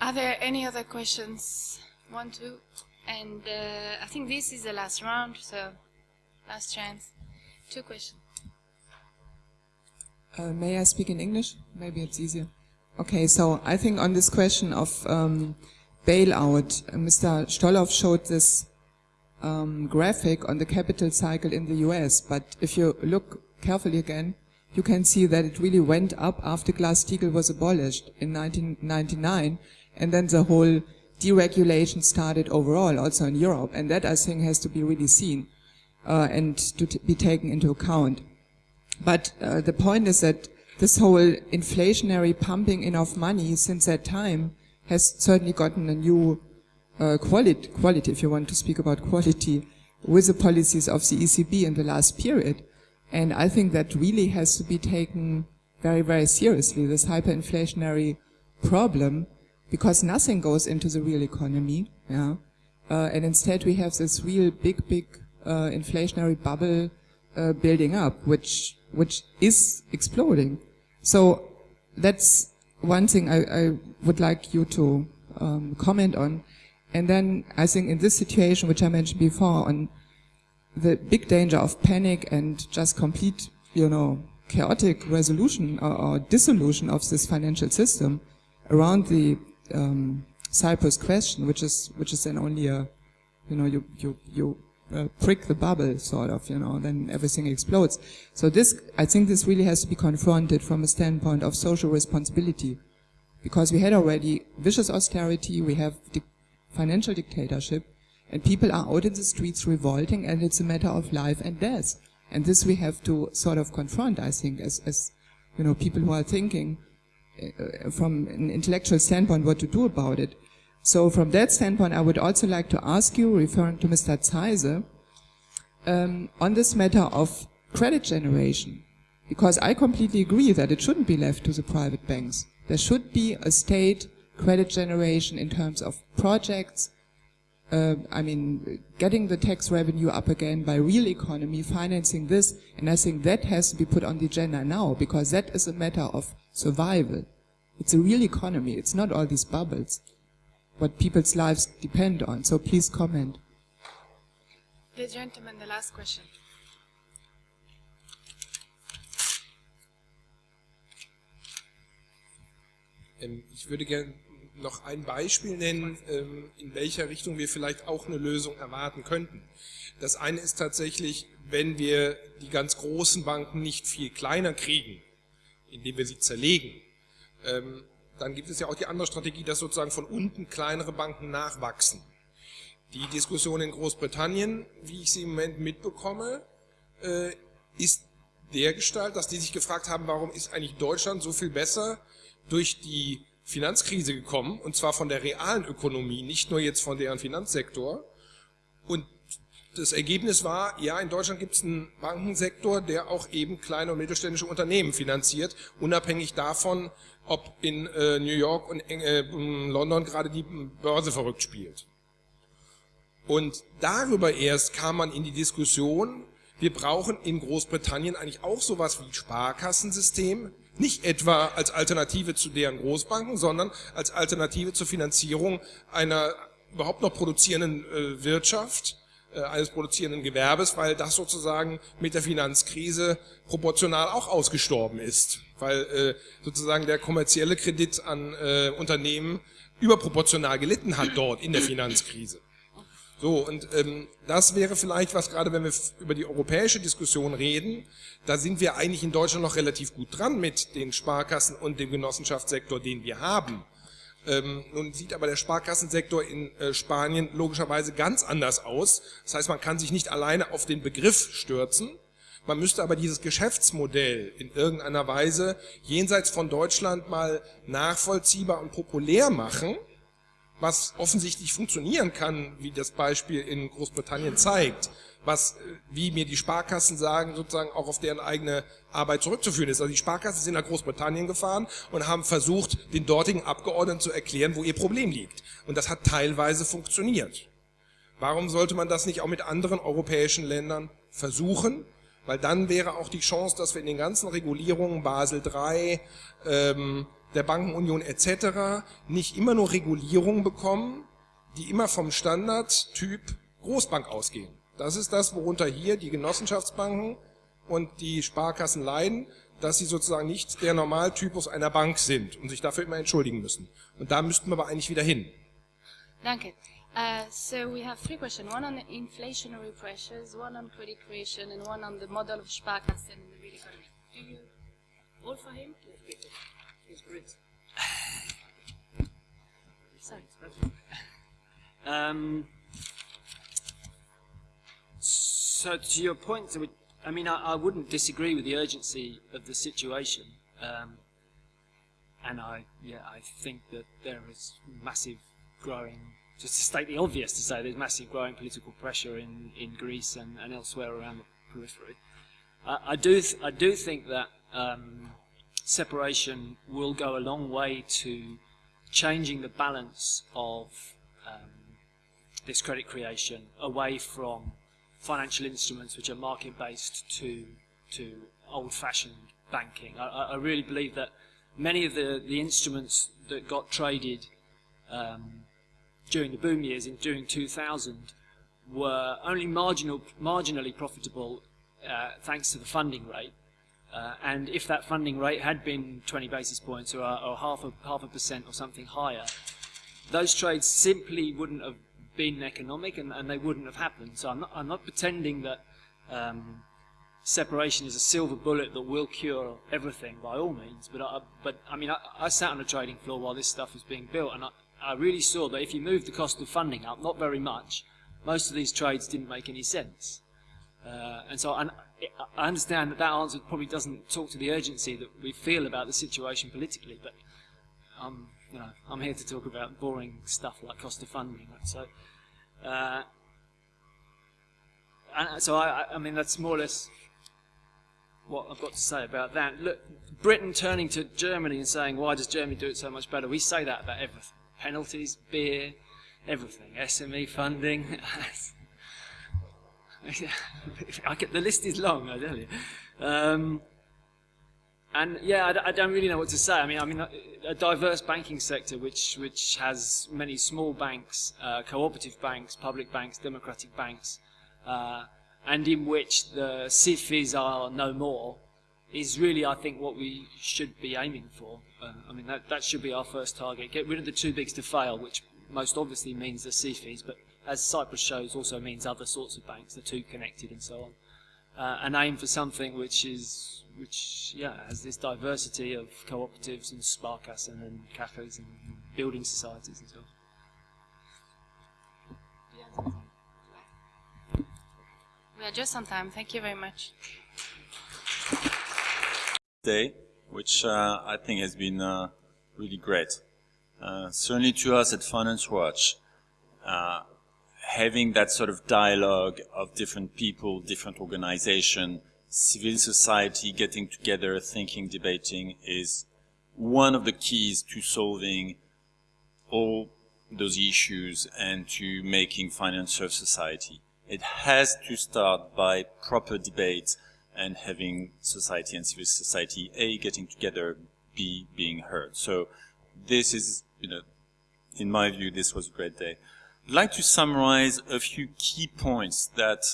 Are there any other questions? One, two, and uh, I think this is the last round, so last chance. Two questions. Uh, may I speak in English? Maybe it's easier. Okay, so I think on this question of um, bailout, uh, Mr. Stoloff showed this um, graphic on the capital cycle in the US, but if you look carefully again, you can see that it really went up after Glass-Steagall was abolished in 1999 and then the whole deregulation started overall, also in Europe. And that, I think, has to be really seen uh, and to be taken into account. But uh, the point is that this whole inflationary pumping in of money since that time has certainly gotten a new uh, quality, quality, if you want to speak about quality, with the policies of the ECB in the last period. And I think that really has to be taken very, very seriously, this hyperinflationary problem because nothing goes into the real economy, yeah, uh, and instead we have this real big, big uh, inflationary bubble uh, building up, which which is exploding. So that's one thing I, I would like you to um, comment on. And then I think in this situation, which I mentioned before, on the big danger of panic and just complete, you know, chaotic resolution or, or dissolution of this financial system around the um, Cyprus question, which is which is then only a, you know, you you you uh, prick the bubble, sort of, you know, then everything explodes. So this, I think, this really has to be confronted from a standpoint of social responsibility, because we had already vicious austerity, we have di financial dictatorship, and people are out in the streets revolting, and it's a matter of life and death. And this we have to sort of confront, I think, as, as you know, people who are thinking uh, from an intellectual standpoint what to do about it. So from that standpoint, I would also like to ask you, referring to Mr. Zeise, um, on this matter of credit generation, because I completely agree that it shouldn't be left to the private banks. There should be a state credit generation in terms of projects, uh, I mean, getting the tax revenue up again by real economy, financing this, and I think that has to be put on the agenda now, because that is a matter of survival. It's a real economy, it's not all these bubbles, what people's lives depend on. So please comment. The gentleman, the last question. Ähm, ich würde gerne noch ein Beispiel nennen, ähm, in welcher Richtung wir vielleicht auch eine Lösung erwarten könnten. Das eine ist tatsächlich, wenn wir die ganz großen Banken nicht viel kleiner kriegen, indem wir sie zerlegen, ähm, dann gibt es ja auch die andere Strategie, dass sozusagen von unten kleinere Banken nachwachsen. Die Diskussion in Großbritannien, wie ich sie im Moment mitbekomme, äh, ist der Gestalt, dass die sich gefragt haben, warum ist eigentlich Deutschland so viel besser durch die Finanzkrise gekommen, und zwar von der realen Ökonomie, nicht nur jetzt von deren Finanzsektor. Und das Ergebnis war, ja, in Deutschland gibt es einen Bankensektor, der auch eben kleine und mittelständische Unternehmen finanziert, unabhängig davon, ob in äh, New York und äh, London gerade die Börse verrückt spielt. Und darüber erst kam man in die Diskussion, wir brauchen in Großbritannien eigentlich auch sowas wie Sparkassensystem, nicht etwa als Alternative zu deren Großbanken, sondern als Alternative zur Finanzierung einer überhaupt noch produzierenden äh, Wirtschaft, eines produzierenden Gewerbes, weil das sozusagen mit der Finanzkrise proportional auch ausgestorben ist, weil äh, sozusagen der kommerzielle Kredit an äh, Unternehmen überproportional gelitten hat dort in der Finanzkrise. So, und ähm, das wäre vielleicht was, gerade wenn wir über die europäische Diskussion reden, da sind wir eigentlich in Deutschland noch relativ gut dran mit den Sparkassen und dem Genossenschaftssektor, den wir haben. Ähm, nun sieht aber der Sparkassensektor in äh, Spanien logischerweise ganz anders aus. Das heißt, man kann sich nicht alleine auf den Begriff stürzen. Man müsste aber dieses Geschäftsmodell in irgendeiner Weise jenseits von Deutschland mal nachvollziehbar und populär machen was offensichtlich funktionieren kann, wie das Beispiel in Großbritannien zeigt, was, äh, wie mir die Sparkassen sagen, sozusagen auch auf deren eigene Arbeit zurückzuführen ist. Also die Sparkassen sind nach Großbritannien gefahren und haben versucht, den dortigen Abgeordneten zu erklären, wo ihr Problem liegt. Und das hat teilweise funktioniert. Warum sollte man das nicht auch mit anderen europäischen Ländern versuchen? Weil dann wäre auch die Chance, dass wir in den ganzen Regulierungen Basel III, ähm, der Bankenunion etc. nicht immer nur Regulierungen bekommen, die immer vom Standardtyp Großbank ausgehen. Das ist das, worunter hier die Genossenschaftsbanken und die Sparkassen leiden, dass sie sozusagen nicht der Normaltypus einer Bank sind und sich dafür immer entschuldigen müssen. Und da müssten wir aber eigentlich wieder hin. Danke. Uh, so we have three questions, one on inflationary pressures, one on credit creation, and one on the model of Sparkassen in the real economy. Do you all for him? Um, so to your point, I mean, I, I, wouldn't disagree with the urgency of the situation. Um, and I, yeah, I think that there is massive growing, just to state the obvious to say there's massive growing political pressure in, in Greece and, and elsewhere around the periphery. I, I do, I do think that um, separation will go a long way to changing the balance of um, this credit creation away from financial instruments which are market-based to to old-fashioned banking. I, I really believe that many of the, the instruments that got traded um, during the boom years in during 2000 were only marginal, marginally profitable uh, thanks to the funding rate. Uh, and if that funding rate had been 20 basis points or, or half, a, half a percent or something higher, those trades simply wouldn't have been economic and, and they wouldn't have happened. So I'm not, I'm not pretending that um, separation is a silver bullet that will cure everything by all means. But I, but I mean, I, I sat on a trading floor while this stuff was being built, and I, I really saw that if you move the cost of funding up, not very much, most of these trades didn't make any sense. Uh, and so I, I understand that that answer probably doesn't talk to the urgency that we feel about the situation politically, but I'm, you know, I'm here to talk about boring stuff like cost of funding. So, uh, and so I, I mean, that's more or less what I've got to say about that. Look, Britain turning to Germany and saying, why does Germany do it so much better? We say that about everything. Penalties, beer, everything. SME funding. I get, the list is long, I tell you. Um, and yeah, I, I, don't really know what to say. I mean, I mean, a, a diverse banking sector which which has many small banks, uh, cooperative banks, public banks, democratic banks, uh, and in which the SIFIs are no more, is really, I think, what we should be aiming for. Uh, I mean, that, that should be our first target. Get rid of the too bigs to fail, which most obviously means the SIFIs, but as Cyprus shows, also means other sorts of banks, the two connected and so on. Uh, and aim for something which is, which, yeah, has this diversity of cooperatives and Sparkassen and cafes and building societies and so on. We are just on time. Thank you very much. Day, which uh, I think has been uh, really great. Uh, certainly to us at Finance Watch, uh, having that sort of dialogue of different people, different organization, civil society getting together, thinking, debating is one of the keys to solving all those issues and to making finance serve society. It has to start by proper debate and having society and civil society, A, getting together, B, being heard. So this is, you know, in my view, this was a great day. I'd like to summarize a few key points that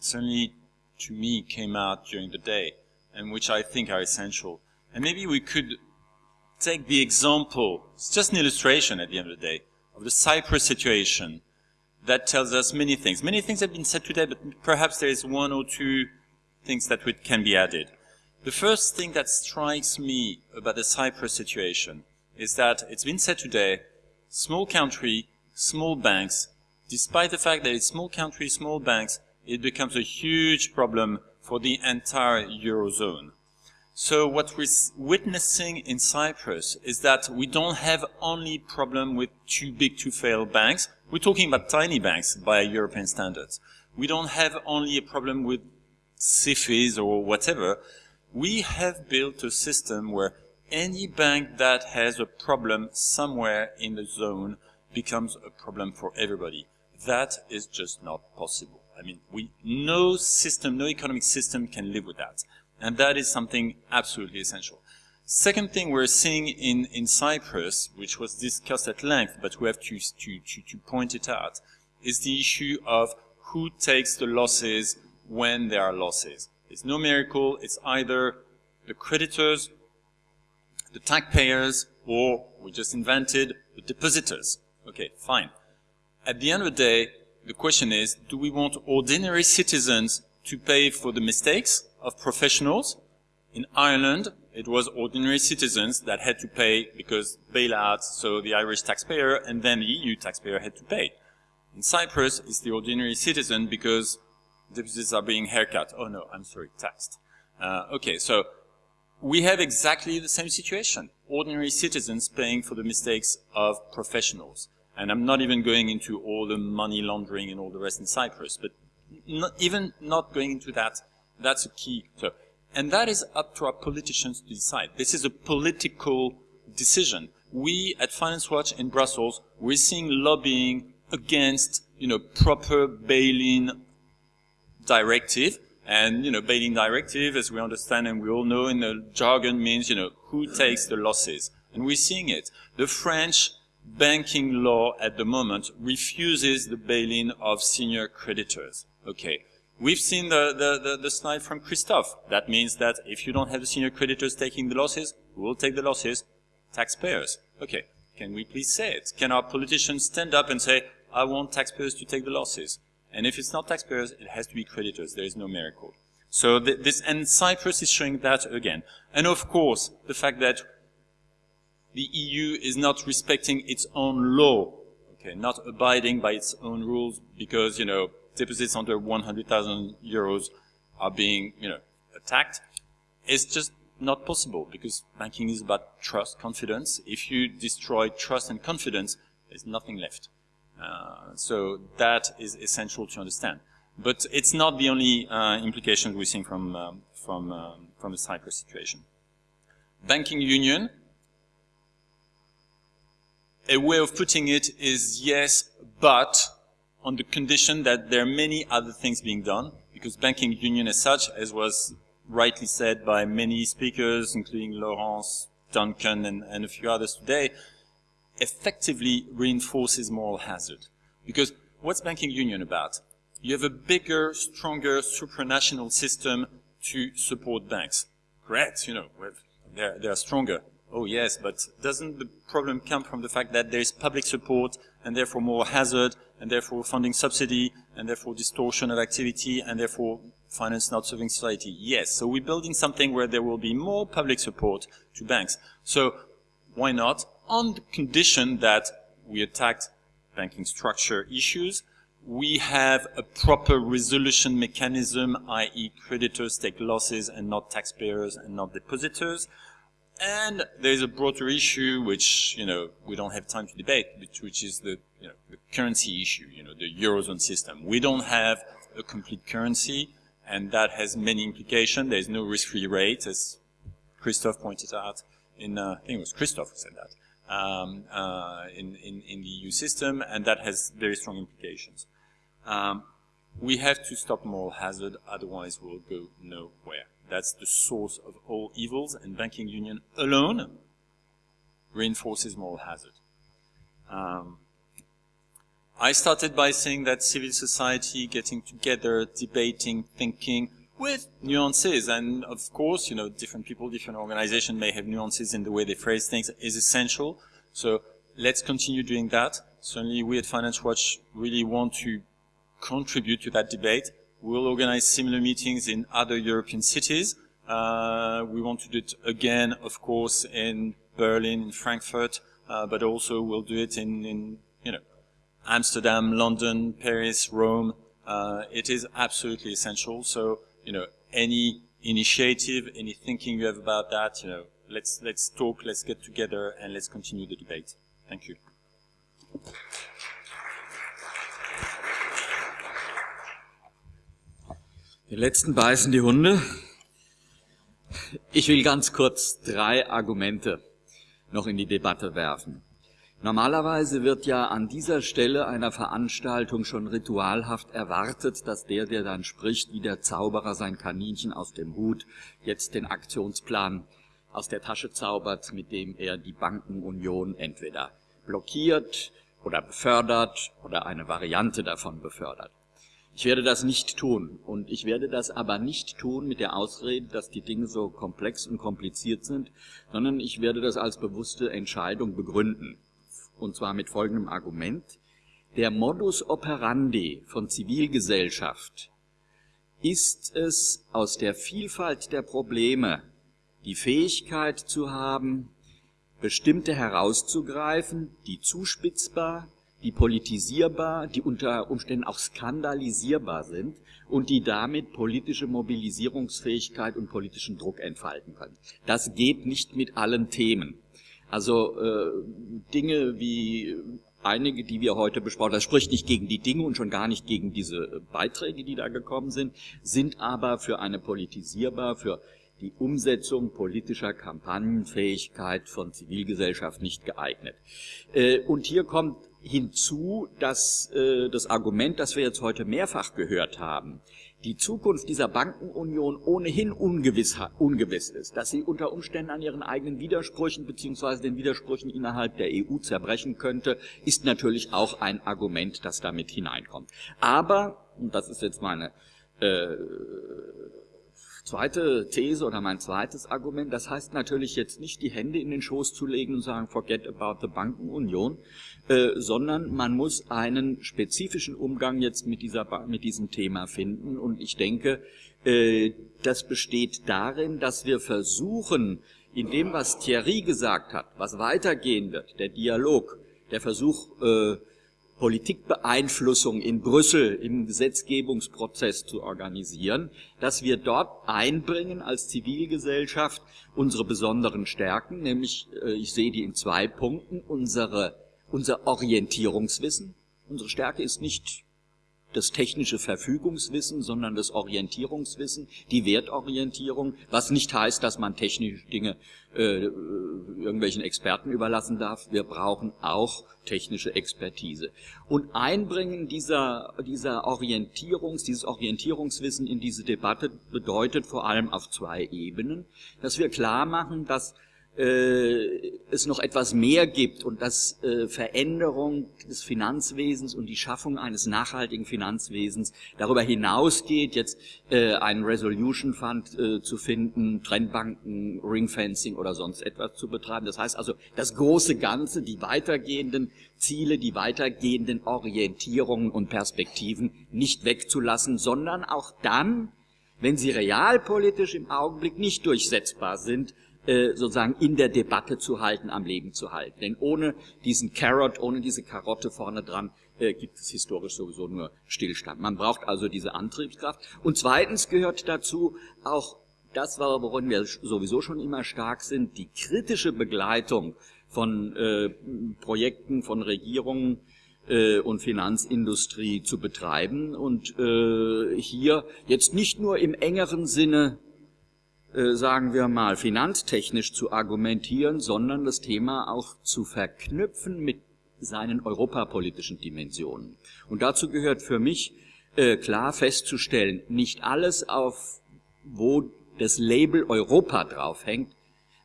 certainly to me came out during the day and which I think are essential. And maybe we could take the example, it's just an illustration at the end of the day, of the Cyprus situation that tells us many things. Many things have been said today, but perhaps there is one or two things that can be added. The first thing that strikes me about the Cyprus situation is that it's been said today, small country, small banks, despite the fact that it's small country, small banks, it becomes a huge problem for the entire Eurozone. So what we're witnessing in Cyprus is that we don't have only problem with too big to fail banks. We're talking about tiny banks by European standards. We don't have only a problem with SIFIs or whatever. We have built a system where any bank that has a problem somewhere in the zone becomes a problem for everybody. That is just not possible. I mean, we, no system, no economic system can live with that. And that is something absolutely essential. Second thing we're seeing in, in Cyprus, which was discussed at length, but we have to, to, to, to point it out, is the issue of who takes the losses when there are losses. It's no miracle. It's either the creditors, the taxpayers, or we just invented the depositors. Okay, fine. At the end of the day, the question is, do we want ordinary citizens to pay for the mistakes of professionals? In Ireland, it was ordinary citizens that had to pay because bailouts, so the Irish taxpayer and then the EU taxpayer had to pay. In Cyprus, it's the ordinary citizen because deposits are being haircut. Oh no, I'm sorry, taxed. Uh, okay, so we have exactly the same situation. Ordinary citizens paying for the mistakes of professionals. And I'm not even going into all the money laundering and all the rest in Cyprus, but not, even not going into that, that's a key. So, and that is up to our politicians to decide. This is a political decision. We at Finance Watch in Brussels, we're seeing lobbying against, you know, proper bail-in directive, And, you know, bail-in directive, as we understand and we all know in the jargon means, you know, who takes the losses. And we're seeing it. The French banking law at the moment refuses the bail-in of senior creditors. Okay. We've seen the, the, the, the, slide from Christophe. That means that if you don't have the senior creditors taking the losses, who will take the losses? Taxpayers. Okay. Can we please say it? Can our politicians stand up and say, I want taxpayers to take the losses? And if it's not taxpayers, it has to be creditors. There is no miracle. So th this, and Cyprus is showing that again. And of course, the fact that the EU is not respecting its own law, okay, not abiding by its own rules because, you know, deposits under 100,000 euros are being, you know, attacked, it's just not possible because banking is about trust, confidence. If you destroy trust and confidence, there's nothing left. Uh, so that is essential to understand. But it's not the only uh, we're seeing from, um, from, um, from the Cyprus situation. Banking union, a way of putting it is yes, but on the condition that there are many other things being done, because banking union as such, as was rightly said by many speakers, including Laurence, Duncan, and, and a few others today, effectively reinforces moral hazard. Because what's banking union about? You have a bigger, stronger supranational system to support banks. Great, you know, they're, they're stronger. Oh yes, but doesn't the problem come from the fact that there is public support and therefore moral hazard and therefore funding subsidy, and therefore distortion of activity, and therefore finance not serving society. Yes, so we're building something where there will be more public support to banks. So why not? On the condition that we attacked banking structure issues, we have a proper resolution mechanism, i.e. creditors take losses and not taxpayers and not depositors. And there's a broader issue which, you know, we don't have time to debate, which which is the, you know, the currency issue, you know, the Eurozone system. We don't have a complete currency, and that has many implications. There's no risk-free rate, as Christophe pointed out in, uh, I think it was Christophe who said that, um, uh, in, in, in, the EU system, and that has very strong implications. Um, we have to stop moral hazard, otherwise we'll go nowhere. That's the source of all evils, and banking union alone reinforces moral hazard. Um, I started by saying that civil society getting together, debating, thinking, with nuances, and of course, you know, different people, different organizations may have nuances in the way they phrase things, is essential. So let's continue doing that. Certainly we at Finance Watch really want to contribute to that debate. We'll organize similar meetings in other European cities. Uh, we want to do it again, of course, in Berlin, in Frankfurt, uh, but also we'll do it in, in, you know, Amsterdam, London, Paris, Rome. Uh, it is absolutely essential. So, you know, any initiative, any thinking you have about that, you know, let's let's talk, let's get together, and let's continue the debate. Thank you. Die letzten beißen die Hunde. Ich will ganz kurz drei Argumente noch in die Debatte werfen. Normalerweise wird ja an dieser Stelle einer Veranstaltung schon ritualhaft erwartet, dass der, der dann spricht, wie der Zauberer sein Kaninchen aus dem Hut, jetzt den Aktionsplan aus der Tasche zaubert, mit dem er die Bankenunion entweder blockiert oder befördert oder eine Variante davon befördert. Ich werde das nicht tun. Und ich werde das aber nicht tun mit der Ausrede, dass die Dinge so komplex und kompliziert sind, sondern ich werde das als bewusste Entscheidung begründen. Und zwar mit folgendem Argument. Der Modus operandi von Zivilgesellschaft ist es, aus der Vielfalt der Probleme die Fähigkeit zu haben, bestimmte herauszugreifen, die zuspitzbar, die politisierbar, die unter Umständen auch skandalisierbar sind und die damit politische Mobilisierungsfähigkeit und politischen Druck entfalten können. Das geht nicht mit allen Themen. Also äh, Dinge wie einige, die wir heute besprochen haben, das spricht nicht gegen die Dinge und schon gar nicht gegen diese Beiträge, die da gekommen sind, sind aber für eine politisierbar, für die Umsetzung politischer Kampagnenfähigkeit von Zivilgesellschaft nicht geeignet. Äh, und hier kommt hinzu, dass äh, das Argument, das wir jetzt heute mehrfach gehört haben, die Zukunft dieser Bankenunion ohnehin ungewiss, ungewiss ist, dass sie unter Umständen an ihren eigenen Widersprüchen beziehungsweise den Widersprüchen innerhalb der EU zerbrechen könnte, ist natürlich auch ein Argument, das damit hineinkommt. Aber, und das ist jetzt meine äh, zweite These oder mein zweites Argument, das heißt natürlich jetzt nicht die Hände in den Schoß zu legen und sagen, forget about the Bankenunion, äh, sondern man muss einen spezifischen Umgang jetzt mit, dieser, mit diesem Thema finden. Und ich denke, äh, das besteht darin, dass wir versuchen, in dem, was Thierry gesagt hat, was weitergehen wird, der Dialog, der Versuch, äh, Politikbeeinflussung in Brüssel im Gesetzgebungsprozess zu organisieren, dass wir dort einbringen als Zivilgesellschaft unsere besonderen Stärken, nämlich, äh, ich sehe die in zwei Punkten, unsere, unser Orientierungswissen. Unsere Stärke ist nicht das technische Verfügungswissen, sondern das Orientierungswissen, die Wertorientierung, was nicht heißt, dass man technische Dinge äh, irgendwelchen Experten überlassen darf. Wir brauchen auch technische Expertise. Und Einbringen dieser, dieser Orientierungs, dieses Orientierungswissen in diese Debatte bedeutet vor allem auf zwei Ebenen, dass wir klar machen, dass es noch etwas mehr gibt und dass äh, Veränderung des Finanzwesens und die Schaffung eines nachhaltigen Finanzwesens darüber hinausgeht, jetzt äh, einen Resolution Fund äh, zu finden, Trendbanken, Ringfencing oder sonst etwas zu betreiben. Das heißt also, das große Ganze, die weitergehenden Ziele, die weitergehenden Orientierungen und Perspektiven nicht wegzulassen, sondern auch dann, wenn sie realpolitisch im Augenblick nicht durchsetzbar sind, äh, sozusagen in der Debatte zu halten, am Leben zu halten. Denn ohne diesen Carrot, ohne diese Karotte vorne dran, äh, gibt es historisch sowieso nur Stillstand. Man braucht also diese Antriebskraft. Und zweitens gehört dazu auch das, worin wir sowieso schon immer stark sind, die kritische Begleitung von äh, Projekten, von Regierungen, äh, und Finanzindustrie zu betreiben und äh, hier jetzt nicht nur im engeren Sinne äh, sagen wir mal, finanztechnisch zu argumentieren, sondern das Thema auch zu verknüpfen mit seinen europapolitischen Dimensionen. Und dazu gehört für mich äh, klar festzustellen, nicht alles auf, wo das Label Europa draufhängt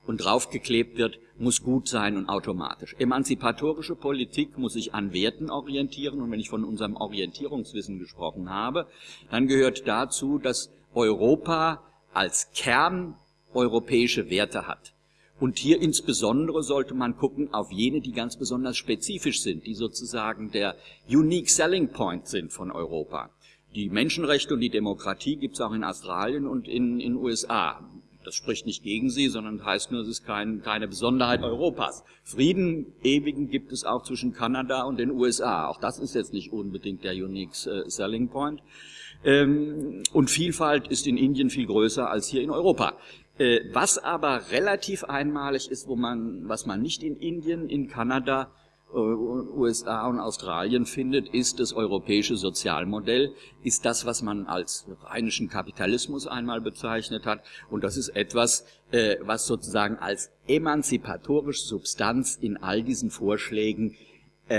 und draufgeklebt wird, muss gut sein und automatisch. Emanzipatorische Politik muss sich an Werten orientieren und wenn ich von unserem Orientierungswissen gesprochen habe, dann gehört dazu, dass Europa als Kern europäische Werte hat. Und hier insbesondere sollte man gucken auf jene, die ganz besonders spezifisch sind, die sozusagen der Unique Selling Point sind von Europa. Die Menschenrechte und die Demokratie gibt es auch in Australien und in den USA. Das spricht nicht gegen sie, sondern heißt nur, es ist kein, keine Besonderheit Europas. Frieden ewigen gibt es auch zwischen Kanada und den USA. Auch das ist jetzt nicht unbedingt der Unique äh, Selling Point. Ähm, und Vielfalt ist in Indien viel größer als hier in Europa. Äh, was aber relativ einmalig ist, wo man, was man nicht in Indien, in Kanada, USA und Australien findet, ist das europäische Sozialmodell, ist das, was man als rheinischen Kapitalismus einmal bezeichnet hat. Und das ist etwas, äh, was sozusagen als emanzipatorische Substanz in all diesen Vorschlägen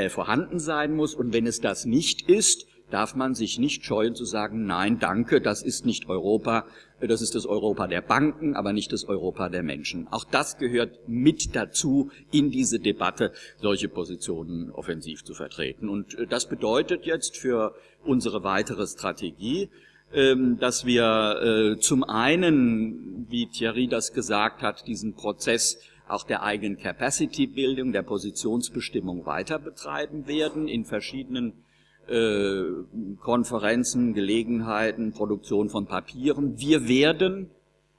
vorhanden sein muss. Und wenn es das nicht ist, darf man sich nicht scheuen zu sagen, nein, danke, das ist nicht Europa, das ist das Europa der Banken, aber nicht das Europa der Menschen. Auch das gehört mit dazu, in diese Debatte solche Positionen offensiv zu vertreten. Und äh, das bedeutet jetzt für unsere weitere Strategie, ähm, dass wir äh, zum einen, wie Thierry das gesagt hat, diesen Prozess auch der eigenen Capacity-Bildung, der Positionsbestimmung weiter betreiben werden in verschiedenen äh, Konferenzen, Gelegenheiten, Produktion von Papieren. Wir werden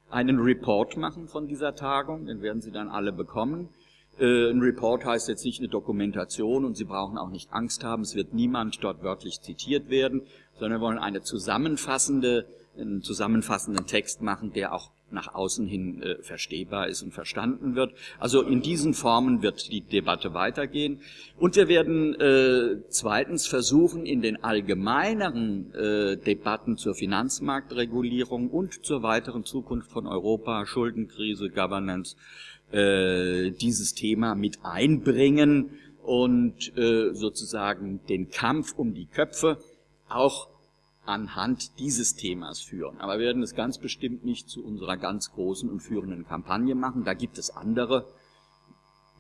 einen Report machen von dieser Tagung, den werden Sie dann alle bekommen. Äh, ein Report heißt jetzt nicht eine Dokumentation und Sie brauchen auch nicht Angst haben, es wird niemand dort wörtlich zitiert werden, sondern wir wollen eine zusammenfassende, einen zusammenfassenden Text machen, der auch nach außen hin äh, verstehbar ist und verstanden wird. Also in diesen Formen wird die Debatte weitergehen. Und wir werden äh, zweitens versuchen, in den allgemeineren äh, Debatten zur Finanzmarktregulierung und zur weiteren Zukunft von Europa, Schuldenkrise, Governance, äh, dieses Thema mit einbringen und äh, sozusagen den Kampf um die Köpfe auch anhand dieses Themas führen. Aber wir werden es ganz bestimmt nicht zu unserer ganz großen und führenden Kampagne machen. Da gibt es andere.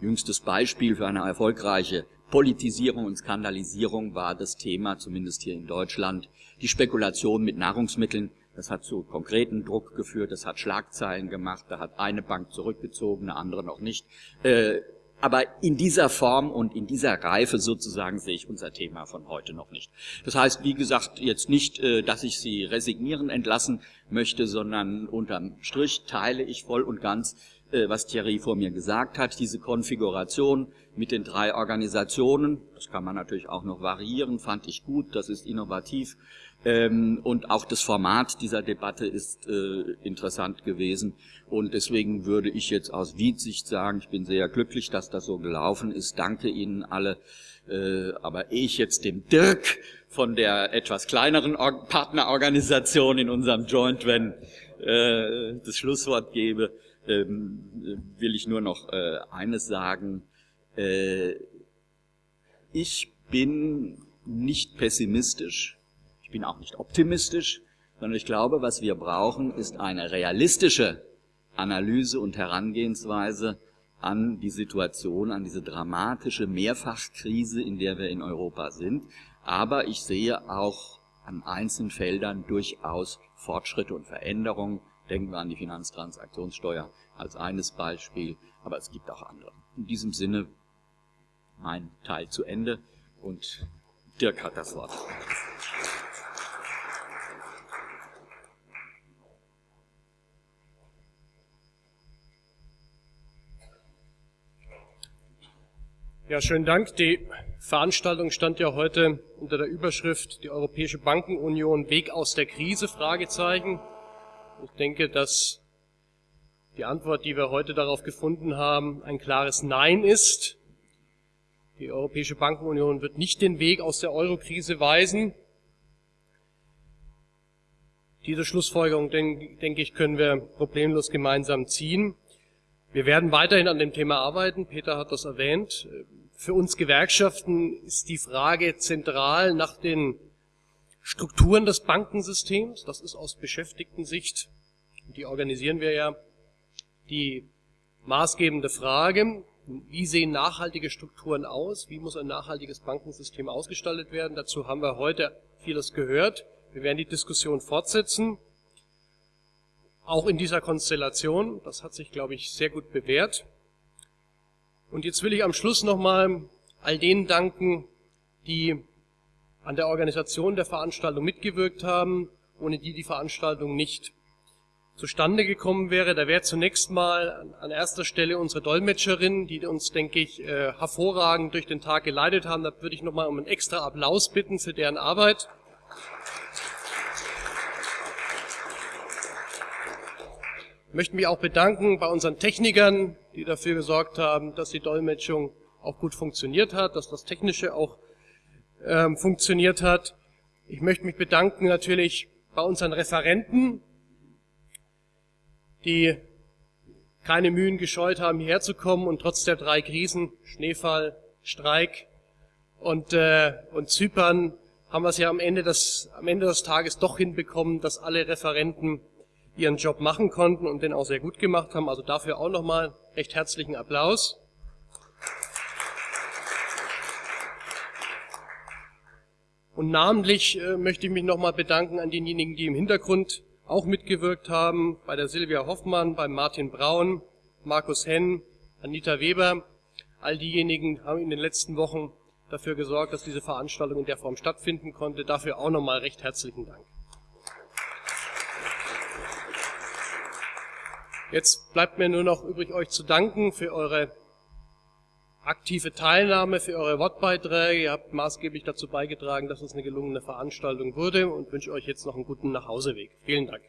Jüngstes Beispiel für eine erfolgreiche Politisierung und Skandalisierung war das Thema, zumindest hier in Deutschland, die Spekulation mit Nahrungsmitteln. Das hat zu konkreten Druck geführt, das hat Schlagzeilen gemacht, da hat eine Bank zurückgezogen, eine andere noch nicht. Äh, aber in dieser Form und in dieser Reife sozusagen sehe ich unser Thema von heute noch nicht. Das heißt, wie gesagt, jetzt nicht, äh, dass ich Sie resignieren entlassen möchte, sondern unterm Strich teile ich voll und ganz, äh, was Thierry vor mir gesagt hat, diese Konfiguration mit den drei Organisationen, das kann man natürlich auch noch variieren, fand ich gut, das ist innovativ, ähm, und auch das Format dieser Debatte ist äh, interessant gewesen. Und deswegen würde ich jetzt aus Wiedsicht sagen, ich bin sehr glücklich, dass das so gelaufen ist. Danke Ihnen alle. Äh, aber ehe ich jetzt dem Dirk von der etwas kleineren Or Partnerorganisation in unserem Joint Wenn äh, das Schlusswort gebe, ähm, will ich nur noch äh, eines sagen. Äh, ich bin nicht pessimistisch bin auch nicht optimistisch, sondern ich glaube, was wir brauchen, ist eine realistische Analyse und Herangehensweise an die Situation, an diese dramatische Mehrfachkrise, in der wir in Europa sind. Aber ich sehe auch an einzelnen Feldern durchaus Fortschritte und Veränderungen. Denken wir an die Finanztransaktionssteuer als eines Beispiel, aber es gibt auch andere. In diesem Sinne mein Teil zu Ende und Dirk hat das Wort. Ja, schönen Dank. Die Veranstaltung stand ja heute unter der Überschrift Die Europäische Bankenunion Weg aus der Krise? Fragezeichen. Ich denke, dass die Antwort, die wir heute darauf gefunden haben, ein klares Nein ist. Die Europäische Bankenunion wird nicht den Weg aus der Eurokrise weisen. Diese Schlussfolgerung, denke ich, können wir problemlos gemeinsam ziehen. Wir werden weiterhin an dem Thema arbeiten. Peter hat das erwähnt. Für uns Gewerkschaften ist die Frage zentral nach den Strukturen des Bankensystems. Das ist aus Beschäftigten-Sicht, die organisieren wir ja, die maßgebende Frage. Wie sehen nachhaltige Strukturen aus? Wie muss ein nachhaltiges Bankensystem ausgestaltet werden? Dazu haben wir heute vieles gehört. Wir werden die Diskussion fortsetzen. Auch in dieser Konstellation. Das hat sich, glaube ich, sehr gut bewährt. Und jetzt will ich am Schluss nochmal all denen danken, die an der Organisation der Veranstaltung mitgewirkt haben, ohne die die Veranstaltung nicht zustande gekommen wäre. Da wäre zunächst mal an erster Stelle unsere Dolmetscherin, die uns, denke ich, äh, hervorragend durch den Tag geleitet haben. Da würde ich nochmal um einen extra Applaus bitten für deren Arbeit. Möchte mich auch bedanken bei unseren Technikern, die dafür gesorgt haben, dass die Dolmetschung auch gut funktioniert hat, dass das Technische auch ähm, funktioniert hat. Ich möchte mich bedanken natürlich bei unseren Referenten, die keine Mühen gescheut haben, hierher zu kommen und trotz der drei Krisen, Schneefall, Streik und, äh, und Zypern, haben wir es ja am Ende, des, am Ende des Tages doch hinbekommen, dass alle Referenten ihren Job machen konnten und den auch sehr gut gemacht haben. Also dafür auch nochmal recht herzlichen Applaus. Und namentlich äh, möchte ich mich nochmal bedanken an denjenigen, die im Hintergrund auch mitgewirkt haben, bei der Silvia Hoffmann, bei Martin Braun, Markus Henn, Anita Weber. All diejenigen haben in den letzten Wochen dafür gesorgt, dass diese Veranstaltung in der Form stattfinden konnte. Dafür auch nochmal recht herzlichen Dank. Jetzt bleibt mir nur noch übrig, euch zu danken für eure aktive Teilnahme, für eure Wortbeiträge. Ihr habt maßgeblich dazu beigetragen, dass es eine gelungene Veranstaltung wurde und wünsche euch jetzt noch einen guten Nachhauseweg. Vielen Dank.